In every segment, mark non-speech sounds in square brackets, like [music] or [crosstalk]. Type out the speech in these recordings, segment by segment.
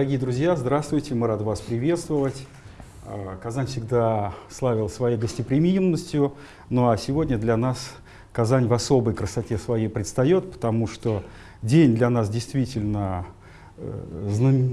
Дорогие друзья, здравствуйте, мы рады вас приветствовать. А, Казань всегда славил своей гостеприимностью, ну а сегодня для нас Казань в особой красоте своей предстает, потому что день для нас действительно э,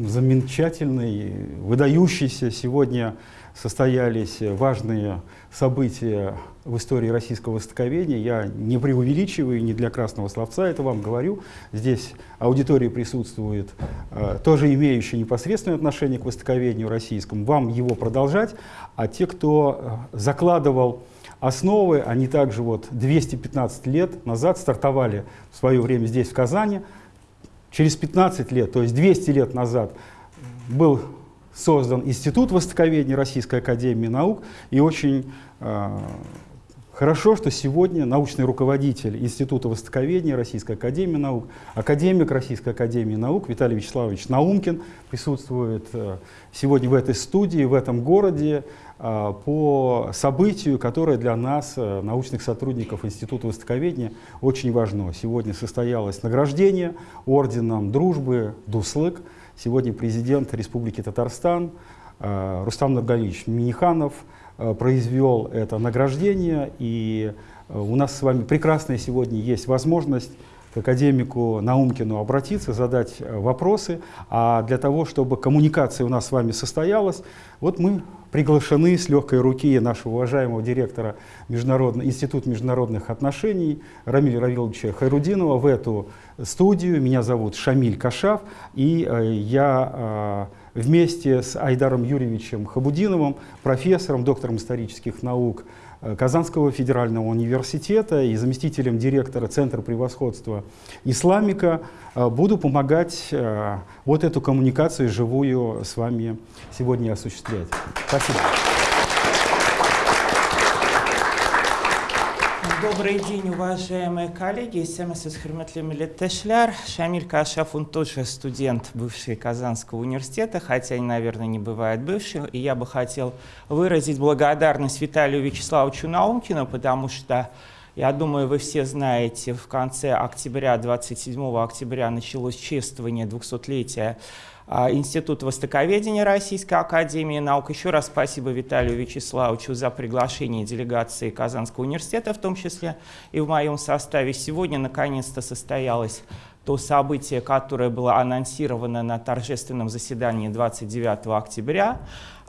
замечательный, выдающийся. Сегодня состоялись важные события в истории российского востоковедения. Я не преувеличиваю, не для красного словца это вам говорю. Здесь аудитория присутствует, э, тоже имеющая непосредственное отношение к востоковедению российскому. Вам его продолжать, а те, кто э, закладывал основы, они также вот 215 лет назад стартовали в свое время здесь, в Казани. Через 15 лет, то есть 200 лет назад, был создан Институт востоковедения Российской Академии Наук, и очень э, хорошо, что сегодня научный руководитель Института востоковедения Российской Академии Наук, академик Российской Академии Наук Виталий Вячеславович Наумкин присутствует э, сегодня в этой студии, в этом городе, э, по событию, которое для нас, э, научных сотрудников Института востоковедения, очень важно. Сегодня состоялось награждение орденом дружбы «Дуслык», Сегодня президент Республики Татарстан э, Рустам Нургалиевич Миниханов э, произвел это награждение, и э, у нас с вами прекрасная сегодня есть возможность к академику Наумкину обратиться, задать вопросы. А для того, чтобы коммуникация у нас с вами состоялась, вот мы приглашены с легкой руки нашего уважаемого директора Международного, Института международных отношений Рамиля Равиловича Хайрудинова в эту студию. Меня зовут Шамиль Кашав, и э, я э, вместе с Айдаром Юрьевичем Хабудиновым, профессором, доктором исторических наук Казанского федерального университета и заместителем директора Центра превосходства исламика, э, буду помогать э, вот эту коммуникацию живую с вами сегодня осуществлять. Спасибо. Добрый день, уважаемые коллеги. Семесис Херметли Милеттешляр. Шамиль Кашаф, он тоже студент бывший Казанского университета, хотя, наверное, не бывает бывшим. И я бы хотел выразить благодарность Виталию Вячеславовичу Наумкину, потому что, я думаю, вы все знаете, в конце октября, 27 октября началось чествование 200-летия а, Институт Востоковедения Российской Академии Наук. Еще раз спасибо Виталию Вячеславовичу за приглашение делегации Казанского университета, в том числе и в моем составе. Сегодня наконец-то состоялось то событие, которое было анонсировано на торжественном заседании 29 октября.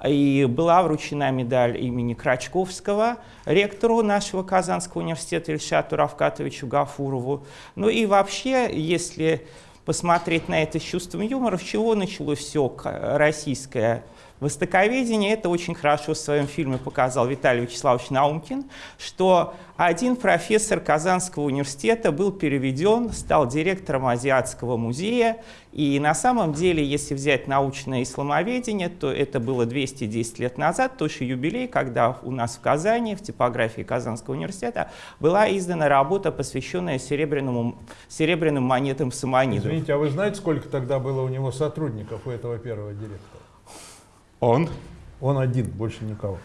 И была вручена медаль имени Крачковского, ректору нашего Казанского университета Ильшату Равкатовичу Гафурову. Ну и вообще, если посмотреть на это с чувством юмора, с чего началось все российское востоковедение. Это очень хорошо в своем фильме показал Виталий Вячеславович Наумкин, что один профессор Казанского университета был переведен, стал директором Азиатского музея. И на самом деле, если взять научное исламоведение, то это было 210 лет назад, тоже юбилей, когда у нас в Казани, в типографии Казанского университета, была издана работа, посвященная серебряному, серебряным монетам Самонидов. Извините, а вы знаете, сколько тогда было у него сотрудников, у этого первого директора? Он? Он один, больше никого.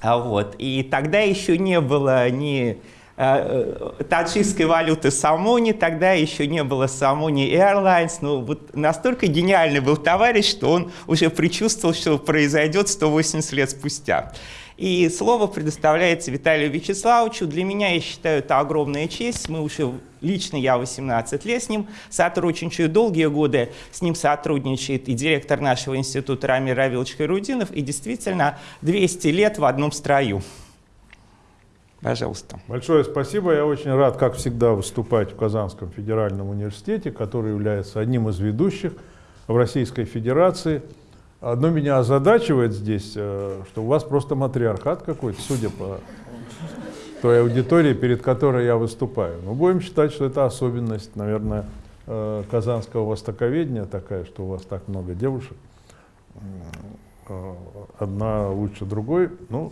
А вот. И тогда еще не было ни э, э, таджикской валюты Самони, тогда еще не было Самони Airlines. Ну, вот настолько гениальный был товарищ, что он уже предчувствовал, что произойдет 180 лет спустя. И слово предоставляется Виталию Вячеславовичу. Для меня, я считаю, это огромная честь. Мы уже, лично я 18 лет с ним сотрудничаю, долгие годы с ним сотрудничает и директор нашего института Рамир Равилович Хайрудинов, и действительно 200 лет в одном строю. Пожалуйста. Большое спасибо. Я очень рад, как всегда, выступать в Казанском федеральном университете, который является одним из ведущих в Российской Федерации. Одно меня озадачивает здесь, э, что у вас просто матриархат какой-то, судя по той аудитории, перед которой я выступаю. Но будем считать, что это особенность, наверное, э, казанского востоковедения такая, что у вас так много девушек. Э, одна лучше другой. Ну,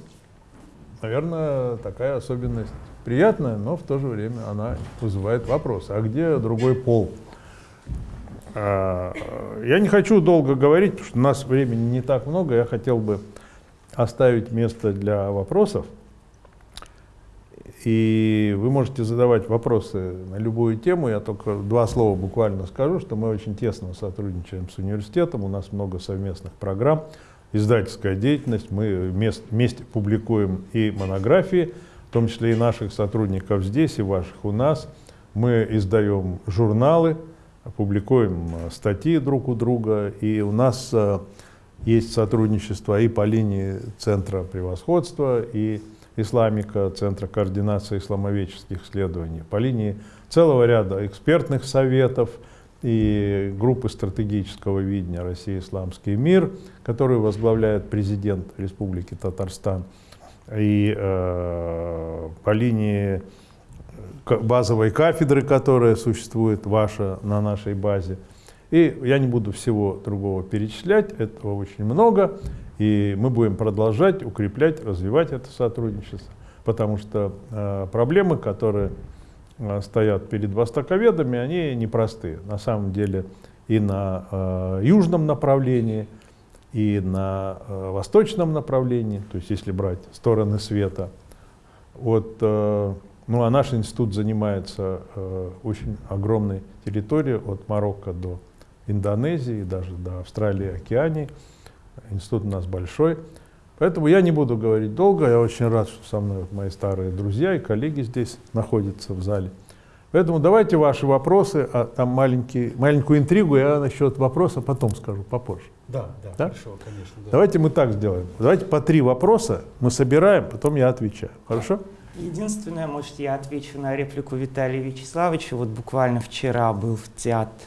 наверное, такая особенность приятная, но в то же время она вызывает вопросы. А где другой пол? А, я не хочу долго говорить, потому что у нас времени не так много. Я хотел бы оставить место для вопросов. И вы можете задавать вопросы на любую тему. Я только два слова буквально скажу, что мы очень тесно сотрудничаем с университетом, у нас много совместных программ, издательская деятельность, мы вместе публикуем и монографии, в том числе и наших сотрудников здесь, и ваших у нас. Мы издаем журналы, публикуем статьи друг у друга, и у нас э, есть сотрудничество и по линии Центра превосходства, и Исламика, Центра координации исламоведческих исследований, по линии целого ряда экспертных советов и группы стратегического видения России «Исламский мир», которую возглавляет президент Республики Татарстан, и э, по линии базовой кафедры, которая существует ваша на нашей базе. И я не буду всего другого перечислять, этого очень много. И мы будем продолжать укреплять, развивать это сотрудничество, потому что э, проблемы, которые э, стоят перед востоковедами, они непростые. На самом деле и на э, южном направлении, и на э, восточном направлении, то есть если брать стороны света. Вот, э, ну а наш институт занимается э, очень огромной территорией от Марокко до Индонезии, даже до Австралии, Океании. Институт у нас большой. Поэтому я не буду говорить долго. Я очень рад, что со мной мои старые друзья и коллеги здесь находятся в зале. Поэтому давайте ваши вопросы, а там маленький, маленькую интригу я насчет вопроса потом скажу, попозже. Да, да, да? хорошо, конечно. Да. Давайте мы так сделаем. Давайте по три вопроса мы собираем, потом я отвечаю. Хорошо? Единственное, может, я отвечу на реплику Виталия Вячеславовича. Вот буквально вчера был в театре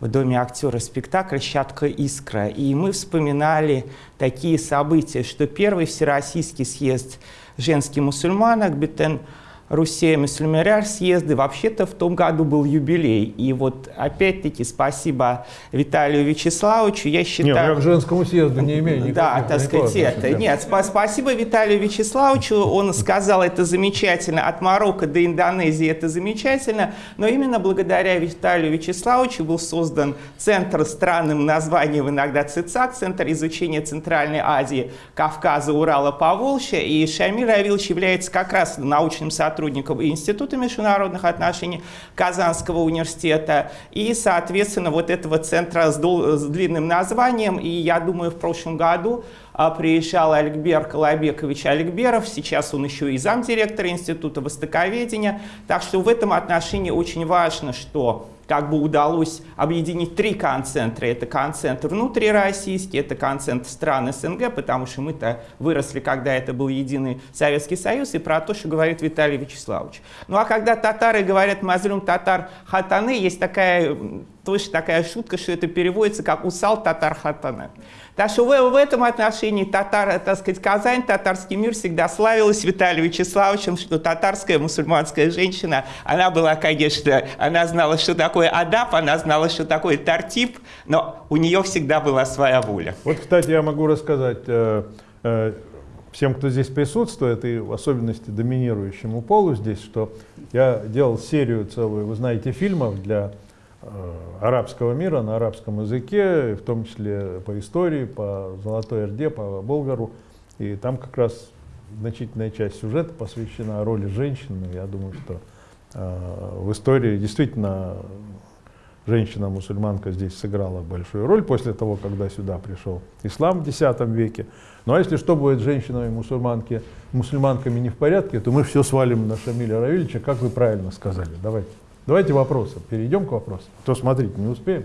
в Доме актера спектакль «Щатка искра». И мы вспоминали такие события, что первый Всероссийский съезд женских мусульманок Бетен Руси Мюслюмеряр съезды. Вообще-то в том году был юбилей. И вот опять-таки спасибо Виталию Вячеславовичу. Я считаю... Нет, я к женскому съезду не имею никакого Да, так сказать, это. Нет, спасибо Виталию Вячеславовичу. Он сказал, это замечательно. От Марокко до Индонезии это замечательно. Но именно благодаря Виталию Вячеславовичу был создан центр странным названием, иногда ЦИЦАК, Центр изучения Центральной Азии, Кавказа, Урала, Поволжья. И Шамиль Равилович является как раз научным сотрудником сотрудников Института международных отношений Казанского университета и, соответственно, вот этого центра с, с длинным названием. И я думаю, в прошлом году а, приезжал Аликбер Колобекович Аликберов, сейчас он еще и замдиректора Института Востоковедения. Так что в этом отношении очень важно, что как бы удалось объединить три концентра. Это концентр внутрироссийский, это концентр стран СНГ, потому что мы-то выросли, когда это был единый Советский Союз, и про то, что говорит Виталий Вячеславович. Ну а когда татары говорят «мазлюм татар хатаны», есть такая, точно такая шутка, что это переводится как «усал татар хатаны». Так что в, в этом отношении татар, так сказать, Казань, татарский мир всегда славилась Виталием Вячеславовичем, что татарская мусульманская женщина, она была, конечно, она знала, что такое адап, она знала, что такое тартип, но у нее всегда была своя воля. Вот, кстати, я могу рассказать э, э, всем, кто здесь присутствует, и в особенности доминирующему полу здесь, что я делал серию целую, вы знаете, фильмов для Э, арабского мира на арабском языке, в том числе по истории, по Золотой Орде, по Болгару. И там как раз значительная часть сюжета посвящена роли женщины. Я думаю, что в истории действительно женщина-мусульманка здесь сыграла большую роль после того, когда сюда пришел ислам в X веке. Ну а если что будет с женщинами-мусульманки, мусульманками не в порядке, то мы все свалим на Шамиля Равильевича, как вы правильно сказали. Давайте. Давайте вопросы. Перейдем к вопросам. То смотрите, не успеем?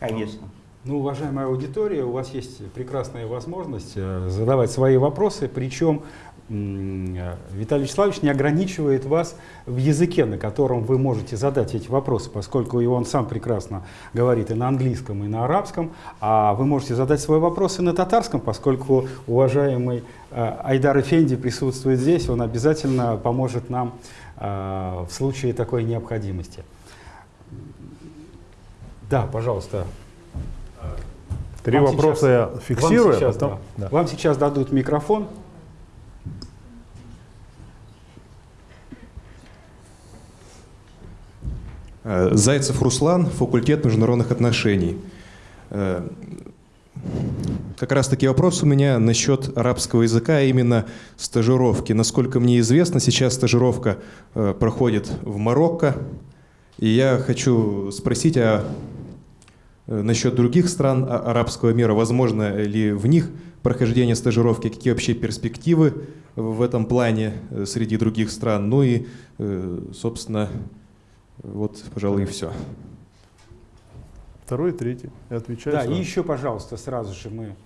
Конечно. Ну, уважаемая аудитория, у вас есть прекрасная возможность э, задавать свои вопросы, причем э, Виталий Вячеславович не ограничивает вас в языке, на котором вы можете задать эти вопросы, поскольку и он сам прекрасно говорит и на английском, и на арабском, а вы можете задать свои вопросы на татарском, поскольку уважаемый э, Айдар Эфенди присутствует здесь, он обязательно поможет нам в случае такой необходимости. Да, пожалуйста. Три вам вопроса сейчас, я фиксирую. Вам сейчас, потом, да. Да. вам сейчас дадут микрофон. Зайцев Руслан, факультет международных отношений. Э, как раз таки вопрос у меня насчет арабского языка, а именно стажировки. Насколько мне известно, сейчас стажировка э, проходит в Марокко. И я хочу спросить, а э, насчет других стран а, арабского мира, возможно ли в них прохождение стажировки, какие вообще перспективы в этом плане э, среди других стран? Ну и, э, собственно, вот, пожалуй, и все. Второй, третий. Я отвечаю. Да, сразу. и еще, пожалуйста, сразу же мы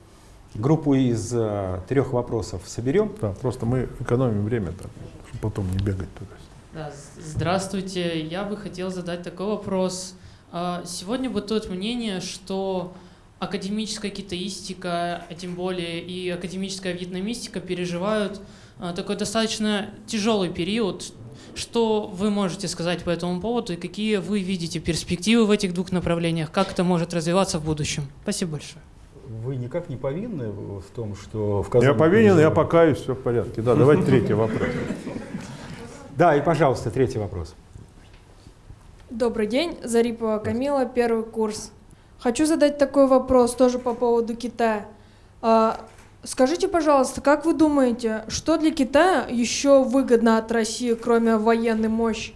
группу из э, трех вопросов соберем. Да, просто мы экономим время, так, чтобы потом не бегать туда. Да, здравствуйте. Я бы хотел задать такой вопрос. А, Сегодня бытует мнение, что академическая китаистика, а тем более и академическая вьетнамистика переживают а, такой достаточно тяжелый период. Что вы можете сказать по этому поводу и какие вы видите перспективы в этих двух направлениях? Как это может развиваться в будущем? Спасибо большое. Вы никак не повинны в том, что в Я Казани повинен, я покаюсь, все в порядке. Да, давайте третий вопрос. [laughs] Да, и, пожалуйста, третий вопрос. Добрый день, Зарипова Камила, первый курс. Хочу задать такой вопрос тоже по поводу Китая. Скажите, пожалуйста, как вы думаете, что для Китая еще выгодно от России, кроме военной мощи?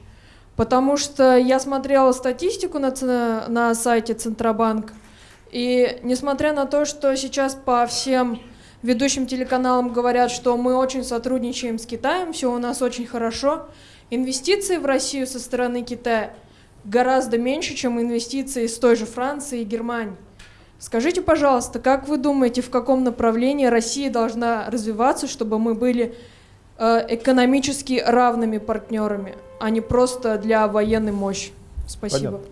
Потому что я смотрела статистику на, на сайте Центробанк, и несмотря на то, что сейчас по всем ведущим телеканалам говорят, что мы очень сотрудничаем с Китаем, все у нас очень хорошо, инвестиции в Россию со стороны Китая гораздо меньше, чем инвестиции с той же Франции и Германии. Скажите, пожалуйста, как вы думаете, в каком направлении Россия должна развиваться, чтобы мы были э, экономически равными партнерами, а не просто для военной мощи? Спасибо. Понятно.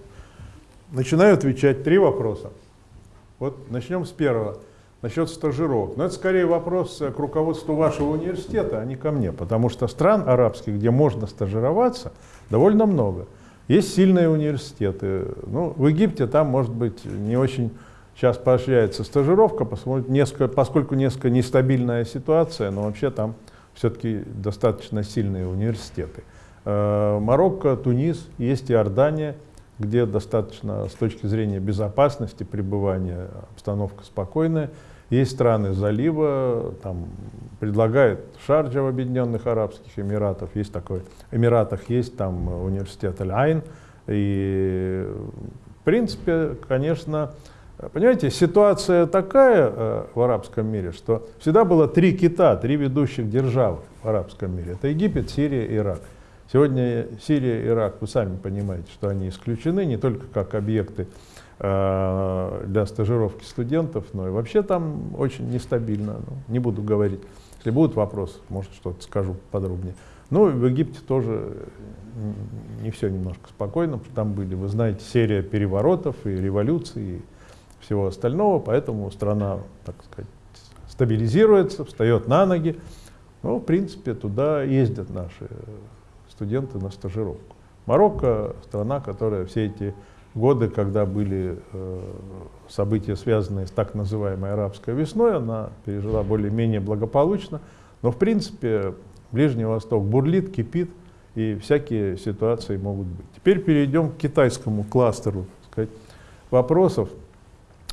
Начинаю отвечать. Три вопроса. Вот начнем с первого. Насчет стажировок. Но это скорее вопрос э, к руководству вашего университета, а не ко мне. Потому что стран арабских, где можно стажироваться, довольно много. Есть сильные университеты. Ну, в Египте там, может быть, не очень сейчас поощряется стажировка, несколько, поскольку несколько нестабильная ситуация, но вообще там все-таки достаточно сильные университеты. Э, Марокко, Тунис, есть Иордания, где достаточно с точки зрения безопасности пребывания обстановка спокойная. Есть страны залива, там предлагает Шарджа в Объединенных Арабских Эмиратах, есть такой, Эмиратах есть там университет Аль-Айн. И в принципе, конечно, понимаете, ситуация такая э, в арабском мире, что всегда было три кита, три ведущих державы в арабском мире. Это Египет, Сирия, Ирак. Сегодня Сирия Ирак, вы сами понимаете, что они исключены не только как объекты э, для стажировки студентов, но и вообще там очень нестабильно. Ну, не буду говорить. Если будут вопросы, может что-то скажу подробнее. Ну, в Египте тоже не все немножко спокойно, потому что там были, вы знаете, серия переворотов и революций всего остального, поэтому страна, так сказать, стабилизируется, встает на ноги. Ну, в принципе, туда ездят наши студенты на стажировку. Марокко – страна, которая все эти годы, когда были э, события, связанные с так называемой арабской весной, она пережила более-менее благополучно. Но, в принципе, Ближний Восток бурлит, кипит, и всякие ситуации могут быть. Теперь перейдем к китайскому кластеру сказать, вопросов.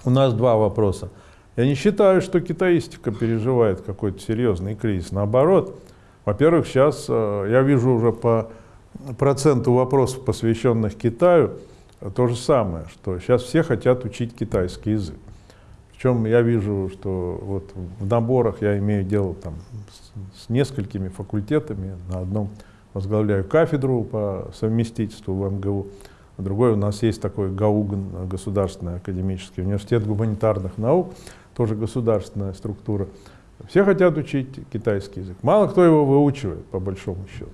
У нас два вопроса. Я не считаю, что китаистика переживает какой-то серьезный кризис. Наоборот, во-первых, сейчас э, я вижу уже по проценту вопросов, посвященных Китаю, то же самое, что сейчас все хотят учить китайский язык. Причем я вижу, что вот в наборах я имею дело там, с, с несколькими факультетами. На одном возглавляю кафедру по совместительству в МГУ, другой у нас есть такой ГАУГН, Государственный академический университет гуманитарных наук, тоже государственная структура. Все хотят учить китайский язык. Мало кто его выучивает, по большому счету.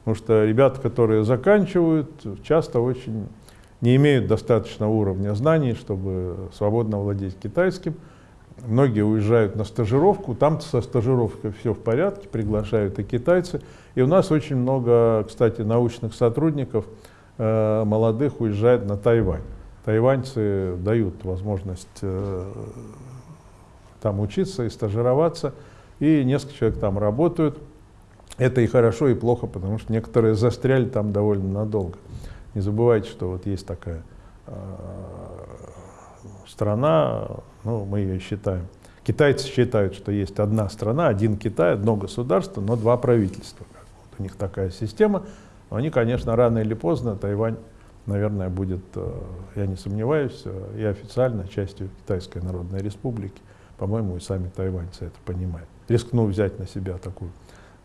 Потому что ребята, которые заканчивают, часто очень не имеют достаточного уровня знаний, чтобы свободно владеть китайским. Многие уезжают на стажировку, там со стажировкой все в порядке, приглашают и китайцы. И у нас очень много, кстати, научных сотрудников, э, молодых, уезжает на Тайвань. Тайваньцы дают возможность э, там учиться и стажироваться, и несколько человек там работают. Это и хорошо, и плохо, потому что некоторые застряли там довольно надолго. Не забывайте, что вот есть такая э, страна, ну, мы ее считаем Китайцы считают, что есть одна страна, один Китай, одно государство, но два правительства. Вот у них такая система. Они, конечно, рано или поздно Тайвань, наверное, будет, э, я не сомневаюсь, э, и официально частью Китайской Народной Республики. По-моему, и сами тайваньцы это понимают. Рискну взять на себя такую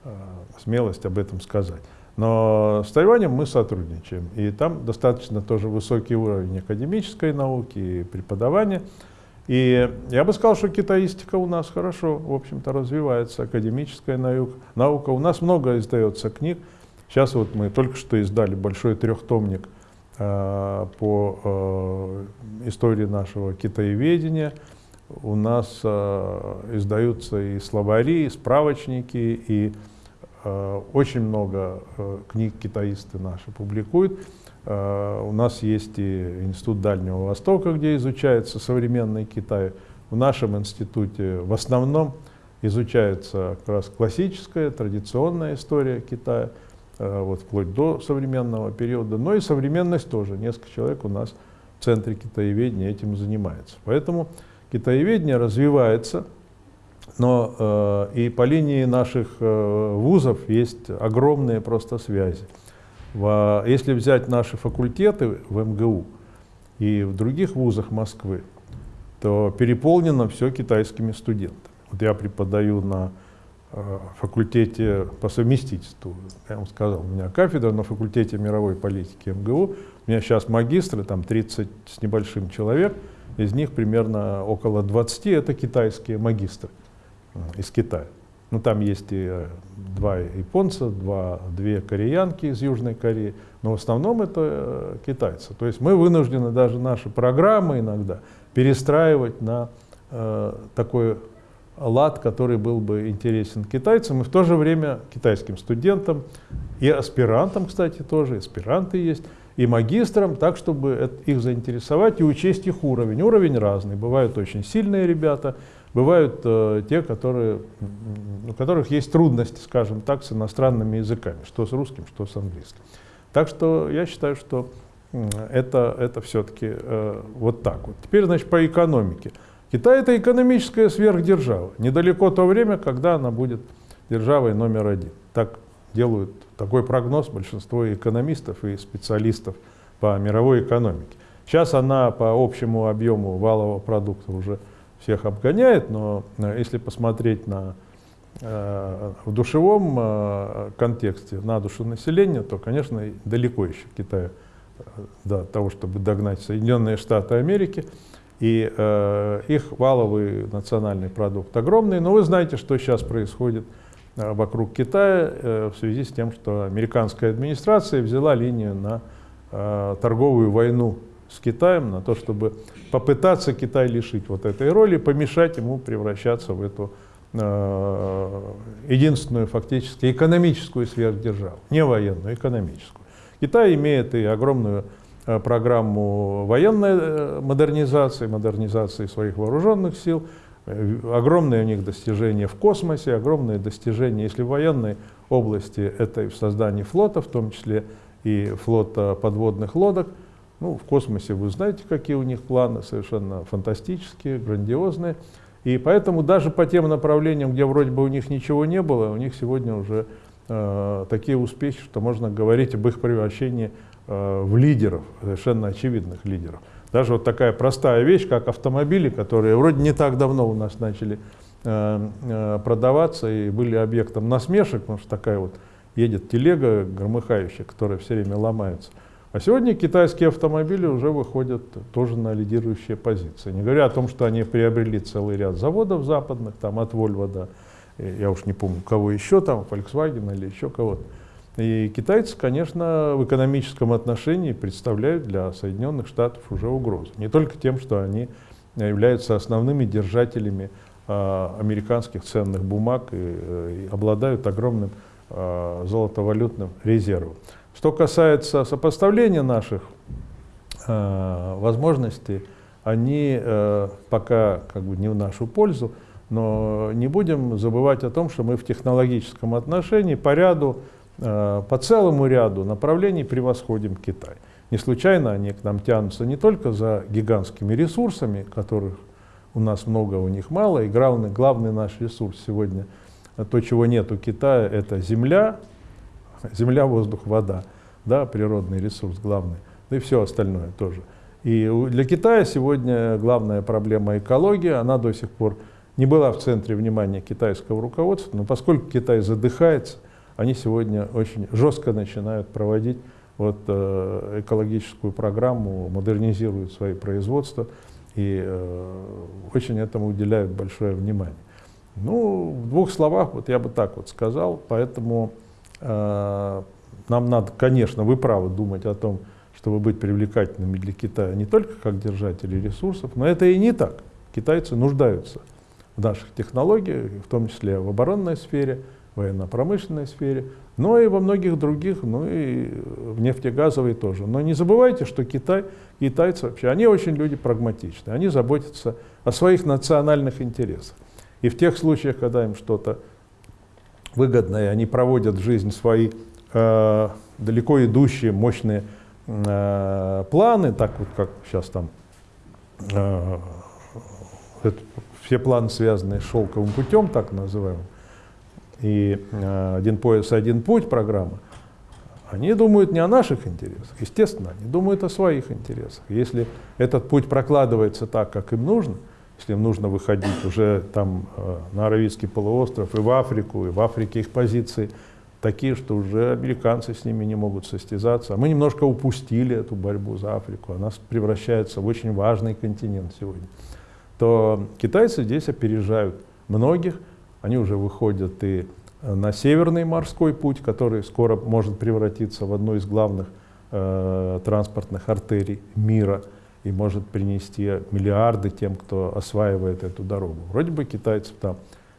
э, смелость об этом сказать. Но с Тайванем мы сотрудничаем, и там достаточно тоже высокий уровень академической науки и преподавания. И я бы сказал, что китаистика у нас хорошо, в общем-то, развивается, академическая наука. У нас много издается книг. Сейчас вот мы только что издали большой трехтомник э, по э, истории нашего китаеведения. У нас э, издаются и словари, и справочники, и Э, очень много э, книг китаисты наши публикуют. Э, у нас есть и Институт Дальнего Востока, где изучается современный Китай. В нашем институте в основном изучается как раз классическая, традиционная история Китая, вот вплоть до современного периода. Но и современность тоже. Несколько человек у нас в Центре китаеведения этим занимается. Поэтому китаеведение развивается, но э, и по линии наших э, вузов есть огромные просто связи. В, если взять наши факультеты в МГУ и в других вузах Москвы, то переполнено все китайскими студентами. Вот я преподаю на э, факультете по совместительству, я вам сказал, у меня кафедра на факультете мировой политики МГУ, у меня сейчас магистры, там 30 с небольшим человек, из них примерно около 20 это китайские магистры. Э, из Китая. Ну, там есть и э, два японца, два, две кореянки из Южной Кореи, но в основном это э, китайцы. То есть мы вынуждены даже наши программы иногда перестраивать на э, такой лад, который был бы интересен китайцам, и в то же время китайским студентам, и аспирантам, кстати, тоже, аспиранты есть, и магистрам, так, чтобы их заинтересовать и учесть их уровень. Уровень разный. Бывают очень сильные ребята, Бывают э, те, которые, у которых есть трудности, скажем так, с иностранными языками, что с русским, что с английским. Так что я считаю, что это, это все-таки э, вот так вот. Теперь, значит, по экономике. Китай — это экономическая сверхдержава. Недалеко то время, когда она будет державой номер один. Так делают такой прогноз большинство экономистов и специалистов по мировой экономике. Сейчас она по общему объему валового продукта уже всех обгоняет, но э, если посмотреть на, э, в душевом э, контексте на душу населения, то, конечно, далеко еще Китай до того, чтобы догнать Соединенные Штаты Америки. И э, их валовый национальный продукт огромный. Но вы знаете, что сейчас происходит вокруг Китая э, в связи с тем, что американская администрация взяла линию на э, торговую войну с Китаем, на то, чтобы попытаться Китай лишить вот этой роли, помешать ему превращаться в эту э, единственную фактически экономическую сверхдержаву, не военную, экономическую. Китай имеет и огромную э, программу военной э, модернизации, модернизации своих вооруженных сил, э, огромные у них достижения в космосе, огромные достижения, если в военной области, это и в создании флота, в том числе и флота подводных лодок – ну, в космосе вы знаете, какие у них планы, совершенно фантастические, грандиозные. И поэтому даже по тем направлениям, где вроде бы у них ничего не было, у них сегодня уже э, такие успехи, что можно говорить об их превращении э, в лидеров, совершенно очевидных лидеров. Даже вот такая простая вещь, как автомобили, которые вроде не так давно у нас начали э, э, продаваться и были объектом насмешек, потому что такая вот едет телега громыхающая, которая все время ломается. А сегодня китайские автомобили уже выходят тоже на лидирующие позиции. Не говоря о том, что они приобрели целый ряд заводов западных, там от Volvo до, я уж не помню, кого еще там, Volkswagen или еще кого-то. И китайцы, конечно, в экономическом отношении представляют для Соединенных Штатов уже угрозу. Не только тем, что они являются основными держателями э, американских ценных бумаг и, э, и обладают огромным э, золотовалютным резервом. Что касается сопоставления наших э, возможностей, они э, пока как бы не в нашу пользу, но не будем забывать о том, что мы в технологическом отношении по ряду, по целому ряду направлений превосходим Китай. Не случайно они к нам тянутся не только за гигантскими ресурсами, которых у нас много, у них мало. И главный, главный наш ресурс сегодня, то, чего нет у Китая, это земля, земля, воздух, вода, да, природный ресурс главный, да и все остальное тоже. И для Китая сегодня главная проблема экология, она до сих пор не была в центре внимания китайского руководства, но поскольку Китай задыхается, они сегодня очень жестко начинают проводить вот, э, экологическую программу, модернизируют свои производства и э, очень этому уделяют большое внимание. Ну, в двух словах, вот я бы так вот сказал, поэтому э, нам надо, конечно, вы правы думать о том, чтобы быть привлекательными для Китая не только как держатели ресурсов, но это и не так. Китайцы нуждаются в наших технологиях, в том числе в оборонной сфере, военно-промышленной сфере, но и во многих других, ну и в нефтегазовой тоже. Но не забывайте, что Китай, китайцы вообще, они очень люди прагматичные, они заботятся о своих национальных интересах. И в тех случаях, когда им что-то выгодное, они проводят жизнь свои э, далеко идущие, мощные э, планы, так вот как сейчас там э, это, все планы, связанные с шелковым путем, так называемым, и э, «Один пояс, один путь» программа, они думают не о наших интересах, естественно, они думают о своих интересах. Если этот путь прокладывается так, как им нужно, если им нужно выходить уже там э, на Аравийский полуостров и в Африку, и в Африке их позиции такие, что уже американцы с ними не могут состязаться. А мы немножко упустили эту борьбу за Африку, она превращается в очень важный континент сегодня. То китайцы здесь опережают многих, они уже выходят и э, на Северный морской путь, который скоро может превратиться в одну из главных э, транспортных артерий мира и может принести миллиарды тем, кто осваивает эту дорогу. Вроде бы китайцев там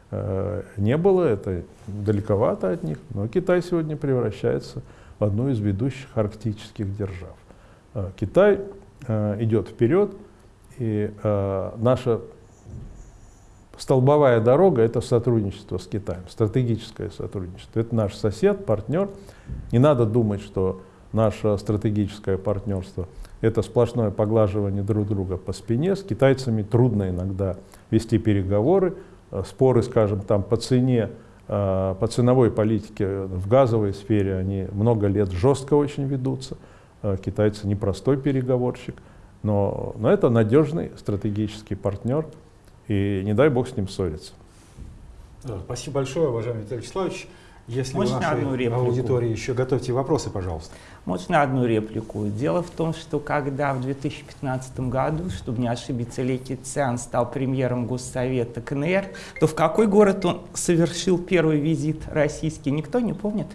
э, не было, это далековато от них, но Китай сегодня превращается в одну из ведущих арктических держав. Э, Китай э, идет вперед, и э, наша Столбовая дорога – это сотрудничество с Китаем, стратегическое сотрудничество. Это наш сосед, партнер. Не надо думать, что наше стратегическое партнерство – это сплошное поглаживание друг друга по спине. С китайцами трудно иногда вести переговоры, э, споры, скажем, там по цене, э, по ценовой политике в газовой сфере, они много лет жестко очень ведутся. Э, китайцы непростой переговорщик, но, но это надежный стратегический партнер – и не дай бог с ним ссориться. Спасибо большое, уважаемый Виталий Вячеславович. Если Можно у нашей одну реплику? аудитории еще готовьте вопросы, пожалуйста. Можно одну реплику? Дело в том, что когда в 2015 году, чтобы не ошибиться, Ли Кицян стал премьером Госсовета КНР, то в какой город он совершил первый визит российский, никто не помнит?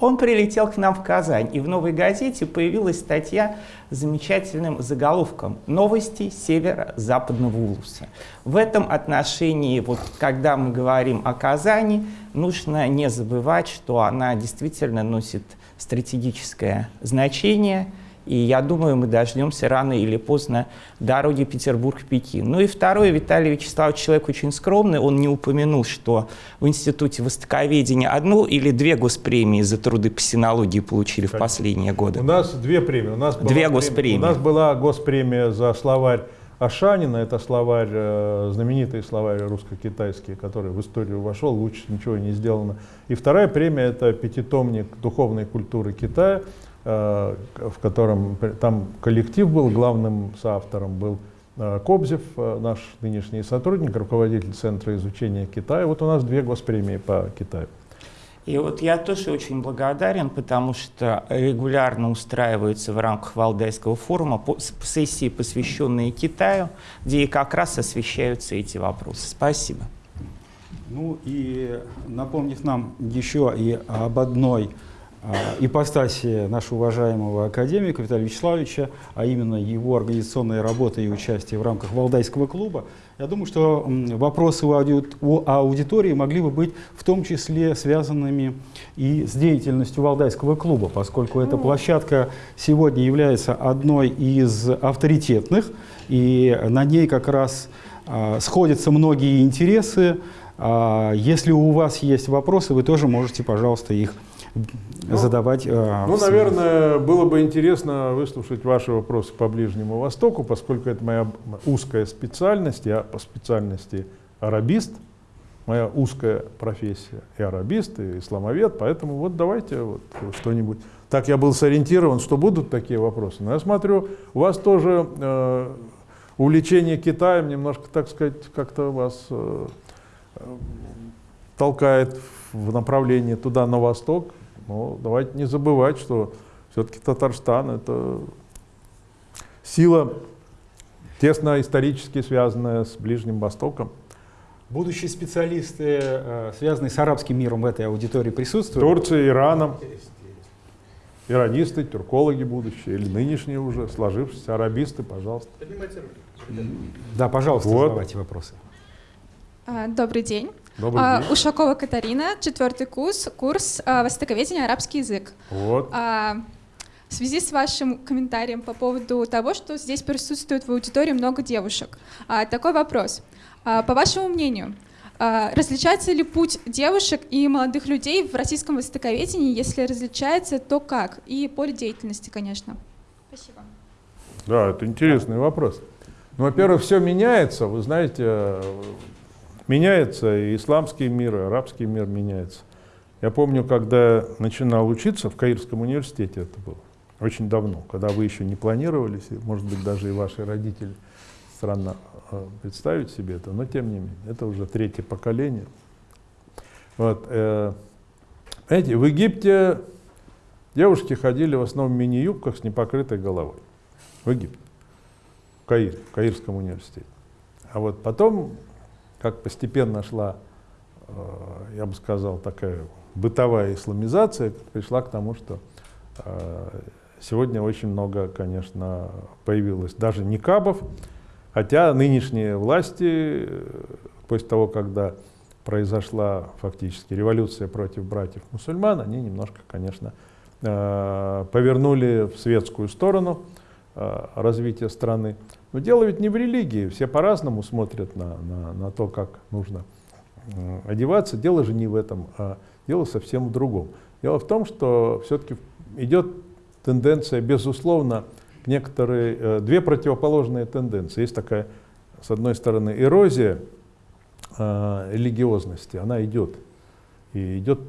Он прилетел к нам в Казань, и в «Новой газете» появилась статья с замечательным заголовком «Новости северо-западного Улуса». В этом отношении, вот, когда мы говорим о Казани, нужно не забывать, что она действительно носит стратегическое значение – и я думаю, мы дождемся рано или поздно дороги Петербург-Пекин. Ну и второе, Виталий Вячеславович человек очень скромный, он не упомянул, что в Институте Востоковедения одну или две госпремии за труды по синологии получили в последние годы. У нас две премии. У нас была Две госпремии. У нас была госпремия за словарь Ашанина, это словарь, э, знаменитый словарь русско-китайский, который в историю вошел, лучше ничего не сделано. И вторая премия – это пятитомник духовной культуры Китая, в котором там коллектив был, главным соавтором был э, Кобзев, э, наш нынешний сотрудник, руководитель Центра изучения Китая. Вот у нас две госпремии по Китаю. И вот я тоже очень благодарен, потому что регулярно устраиваются в рамках Валдайского форума сессии, посвященные Китаю, где и как раз освещаются эти вопросы. Спасибо. Ну и напомнив нам еще и об одной ипостаси нашего уважаемого академика Виталия Вячеславовича, а именно его организационной работы и участия в рамках Валдайского клуба, я думаю, что вопросы у, ауди- у аудитории могли бы быть в том числе связанными и с деятельностью Валдайского клуба, поскольку эта площадка сегодня является одной из авторитетных, и на ней как раз а, сходятся многие интересы. А, Если у вас есть вопросы, вы тоже можете, пожалуйста, их ну, задавать. Э, ну, наверное, было бы интересно выслушать ваши вопросы по Ближнему Востоку, поскольку это моя узкая специальность, я по специальности арабист, моя узкая профессия и арабист, и исламовед, поэтому вот давайте вот что-нибудь. Так я был сориентирован, что будут такие вопросы. Но я смотрю, у вас тоже э, увлечение Китаем немножко, так сказать, как-то вас э, толкает в направлении туда, на восток. Но давайте не забывать, что все-таки Татарстан — это сила, тесно исторически связанная с Ближним Востоком. Будущие специалисты, э, связанные с арабским миром в этой аудитории присутствуют? Турцией, Ираном. Иранисты, тюркологи будущие, или нынешние уже, сложившиеся арабисты, пожалуйста. Да, пожалуйста, вот. задавайте вопросы. А, добрый день. Добрый а, день. Ушакова Катарина, четвертый курс, курс а, востоковедения арабский язык. Вот. В связи с вашим комментарием по поводу того, что здесь присутствует в аудитории много девушек, такой вопрос. А, по вашему мнению, а, различается ли путь девушек и молодых людей в российском востоковедении? Если различается, то как? И поле деятельности, конечно. Спасибо. Да, это интересный вопрос. Ну, во-первых, все меняется. Вы знаете, меняется и исламский мир, и арабский мир меняется. Я помню, когда начинал учиться в Каирском университете, это было очень давно, когда вы еще не планировались, может быть, даже и ваши родители странно Э, представить себе это, но тем не менее, это уже третье поколение. Вот, э, знаете, в Египте девушки ходили в основном в мини-юбках с непокрытой головой. В Египте, в Каире, в Каирском университете. А вот потом, как постепенно шла, э, я бы сказал, такая бытовая исламизация, пришла к тому, что э, сегодня очень много, конечно, появилось даже никабов, Хотя нынешние власти, после того, когда произошла фактически революция против братьев-мусульман, они немножко, конечно, э, повернули в светскую сторону э, развития страны. Но дело ведь не в религии, все по-разному смотрят на, на, на то, как нужно э, одеваться. Дело же не в этом, а дело совсем в другом. Дело в том, что все-таки идет тенденция, безусловно, некоторые, э, две противоположные тенденции. Есть такая, с одной стороны, эрозия э, религиозности, она идет. И идет,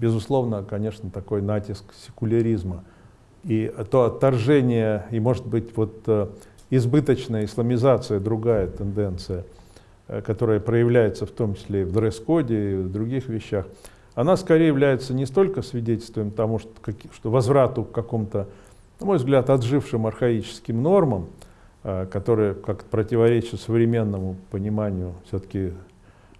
безусловно, конечно, такой натиск секуляризма. И то отторжение, и, может быть, вот избыточная исламизация, другая тенденция, которая проявляется в том числе и в дресс-коде, и в других вещах, она скорее является не столько свидетельством тому, что, что возврату к какому-то на мой взгляд, отжившим архаическим нормам, э, которые как противоречат современному пониманию все-таки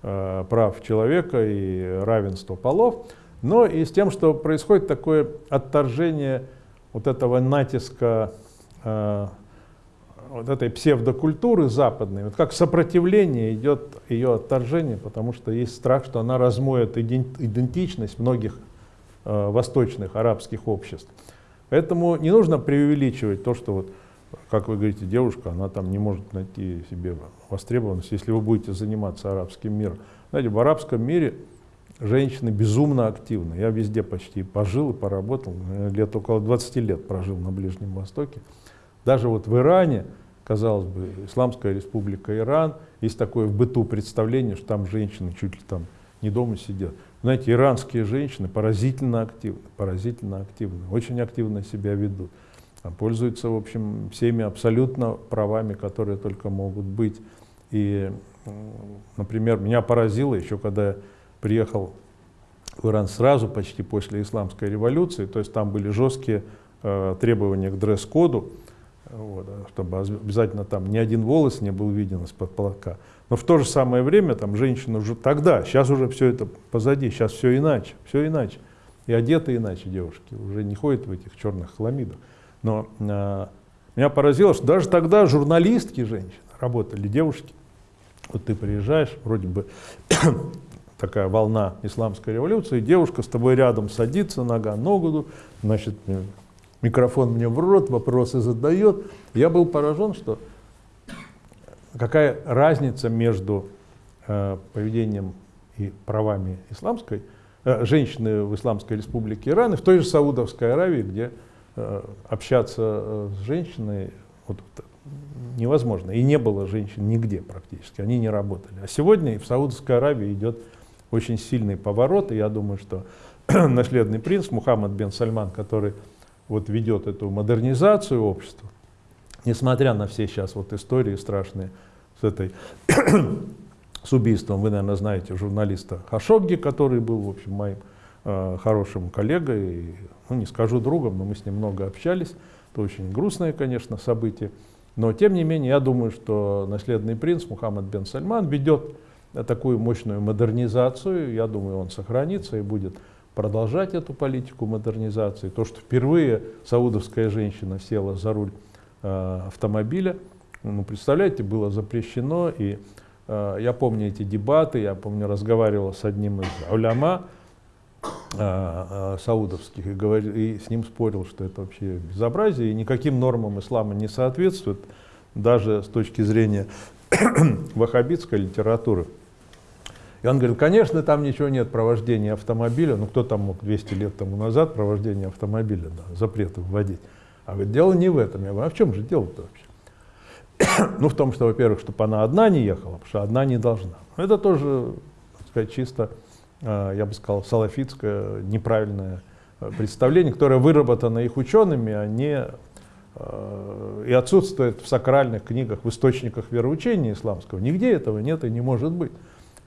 э, прав человека и равенства полов, но и с тем, что происходит такое отторжение вот этого натиска э, вот этой псевдокультуры западной, вот как сопротивление идет ее отторжение, потому что есть страх, что она размоет идентичность многих восточных арабских обществ. Поэтому не нужно преувеличивать то, что вот, как вы говорите, девушка, она там не может найти себе востребованность, если вы будете заниматься арабским миром. Знаете, в арабском мире женщины безумно активны. Я везде почти пожил и поработал, лет около 20 лет прожил на Ближнем Востоке. Даже вот в Иране, казалось бы, Исламская республика Иран, есть такое в быту представление, что там женщины чуть ли там не дома сидят. Знаете, иранские женщины поразительно активны, поразительно активны, очень активно себя ведут. Пользуются, в общем, всеми абсолютно правами, которые только могут быть. И, например, меня поразило еще, когда я приехал в Иран сразу, почти после исламской революции, то есть там были жесткие э, требования к дресс-коду, вот, чтобы обязательно там ни один волос не был виден из-под полотка. Но в то же самое время там женщины уже тогда, сейчас уже все это позади, сейчас все иначе, все иначе. И одеты иначе девушки, уже не ходят в этих черных хламидах. Но э, меня поразило, что даже тогда журналистки женщины работали, девушки. Вот ты приезжаешь, вроде бы [coughs] такая волна исламской революции, девушка с тобой рядом садится, нога ногу, значит, микрофон мне в рот, вопросы задает. Я был поражен, что какая разница между э, поведением и правами исламской э, женщины в Исламской республике Иран и в той же Саудовской Аравии, где э, общаться э, с женщиной вот, невозможно. И не было женщин нигде практически, они не работали. А сегодня в Саудовской Аравии идет очень сильный поворот, и я думаю, что [clears throat] наследный принц Мухаммад бен Сальман, который вот ведет эту модернизацию общества, несмотря на все сейчас вот истории страшные с этой [coughs] с убийством, вы, наверное, знаете журналиста Хашогги, который был, в общем, моим э, хорошим коллегой, ну, не скажу другом, но мы с ним много общались. Это очень грустное, конечно, событие. Но, тем не менее, я думаю, что наследный принц Мухаммад бен Сальман ведет такую мощную модернизацию. Я думаю, он сохранится и будет продолжать эту политику модернизации. То, что впервые саудовская женщина села за руль э, автомобиля, ну, представляете, было запрещено. И э, я помню эти дебаты, я помню, разговаривал с одним из уляма э, э, саудовских и, говорил, и с ним спорил, что это вообще безобразие и никаким нормам ислама не соответствует, даже с точки зрения [coughs] ваххабитской литературы. И он говорит, конечно, там ничего нет провождения автомобиля, ну кто там мог 200 лет тому назад провождение автомобиля, да, запреты вводить. А говорит, дело не в этом. Я говорю, а в чем же дело-то вообще? [coughs] ну, в том, что, во-первых, чтобы она одна не ехала, потому что одна не должна. Это тоже, так сказать, чисто, а, я бы сказал, салафитское неправильное а, представление, которое выработано их учеными, а не а, и отсутствует в сакральных книгах, в источниках вероучения исламского. Нигде этого нет и не может быть.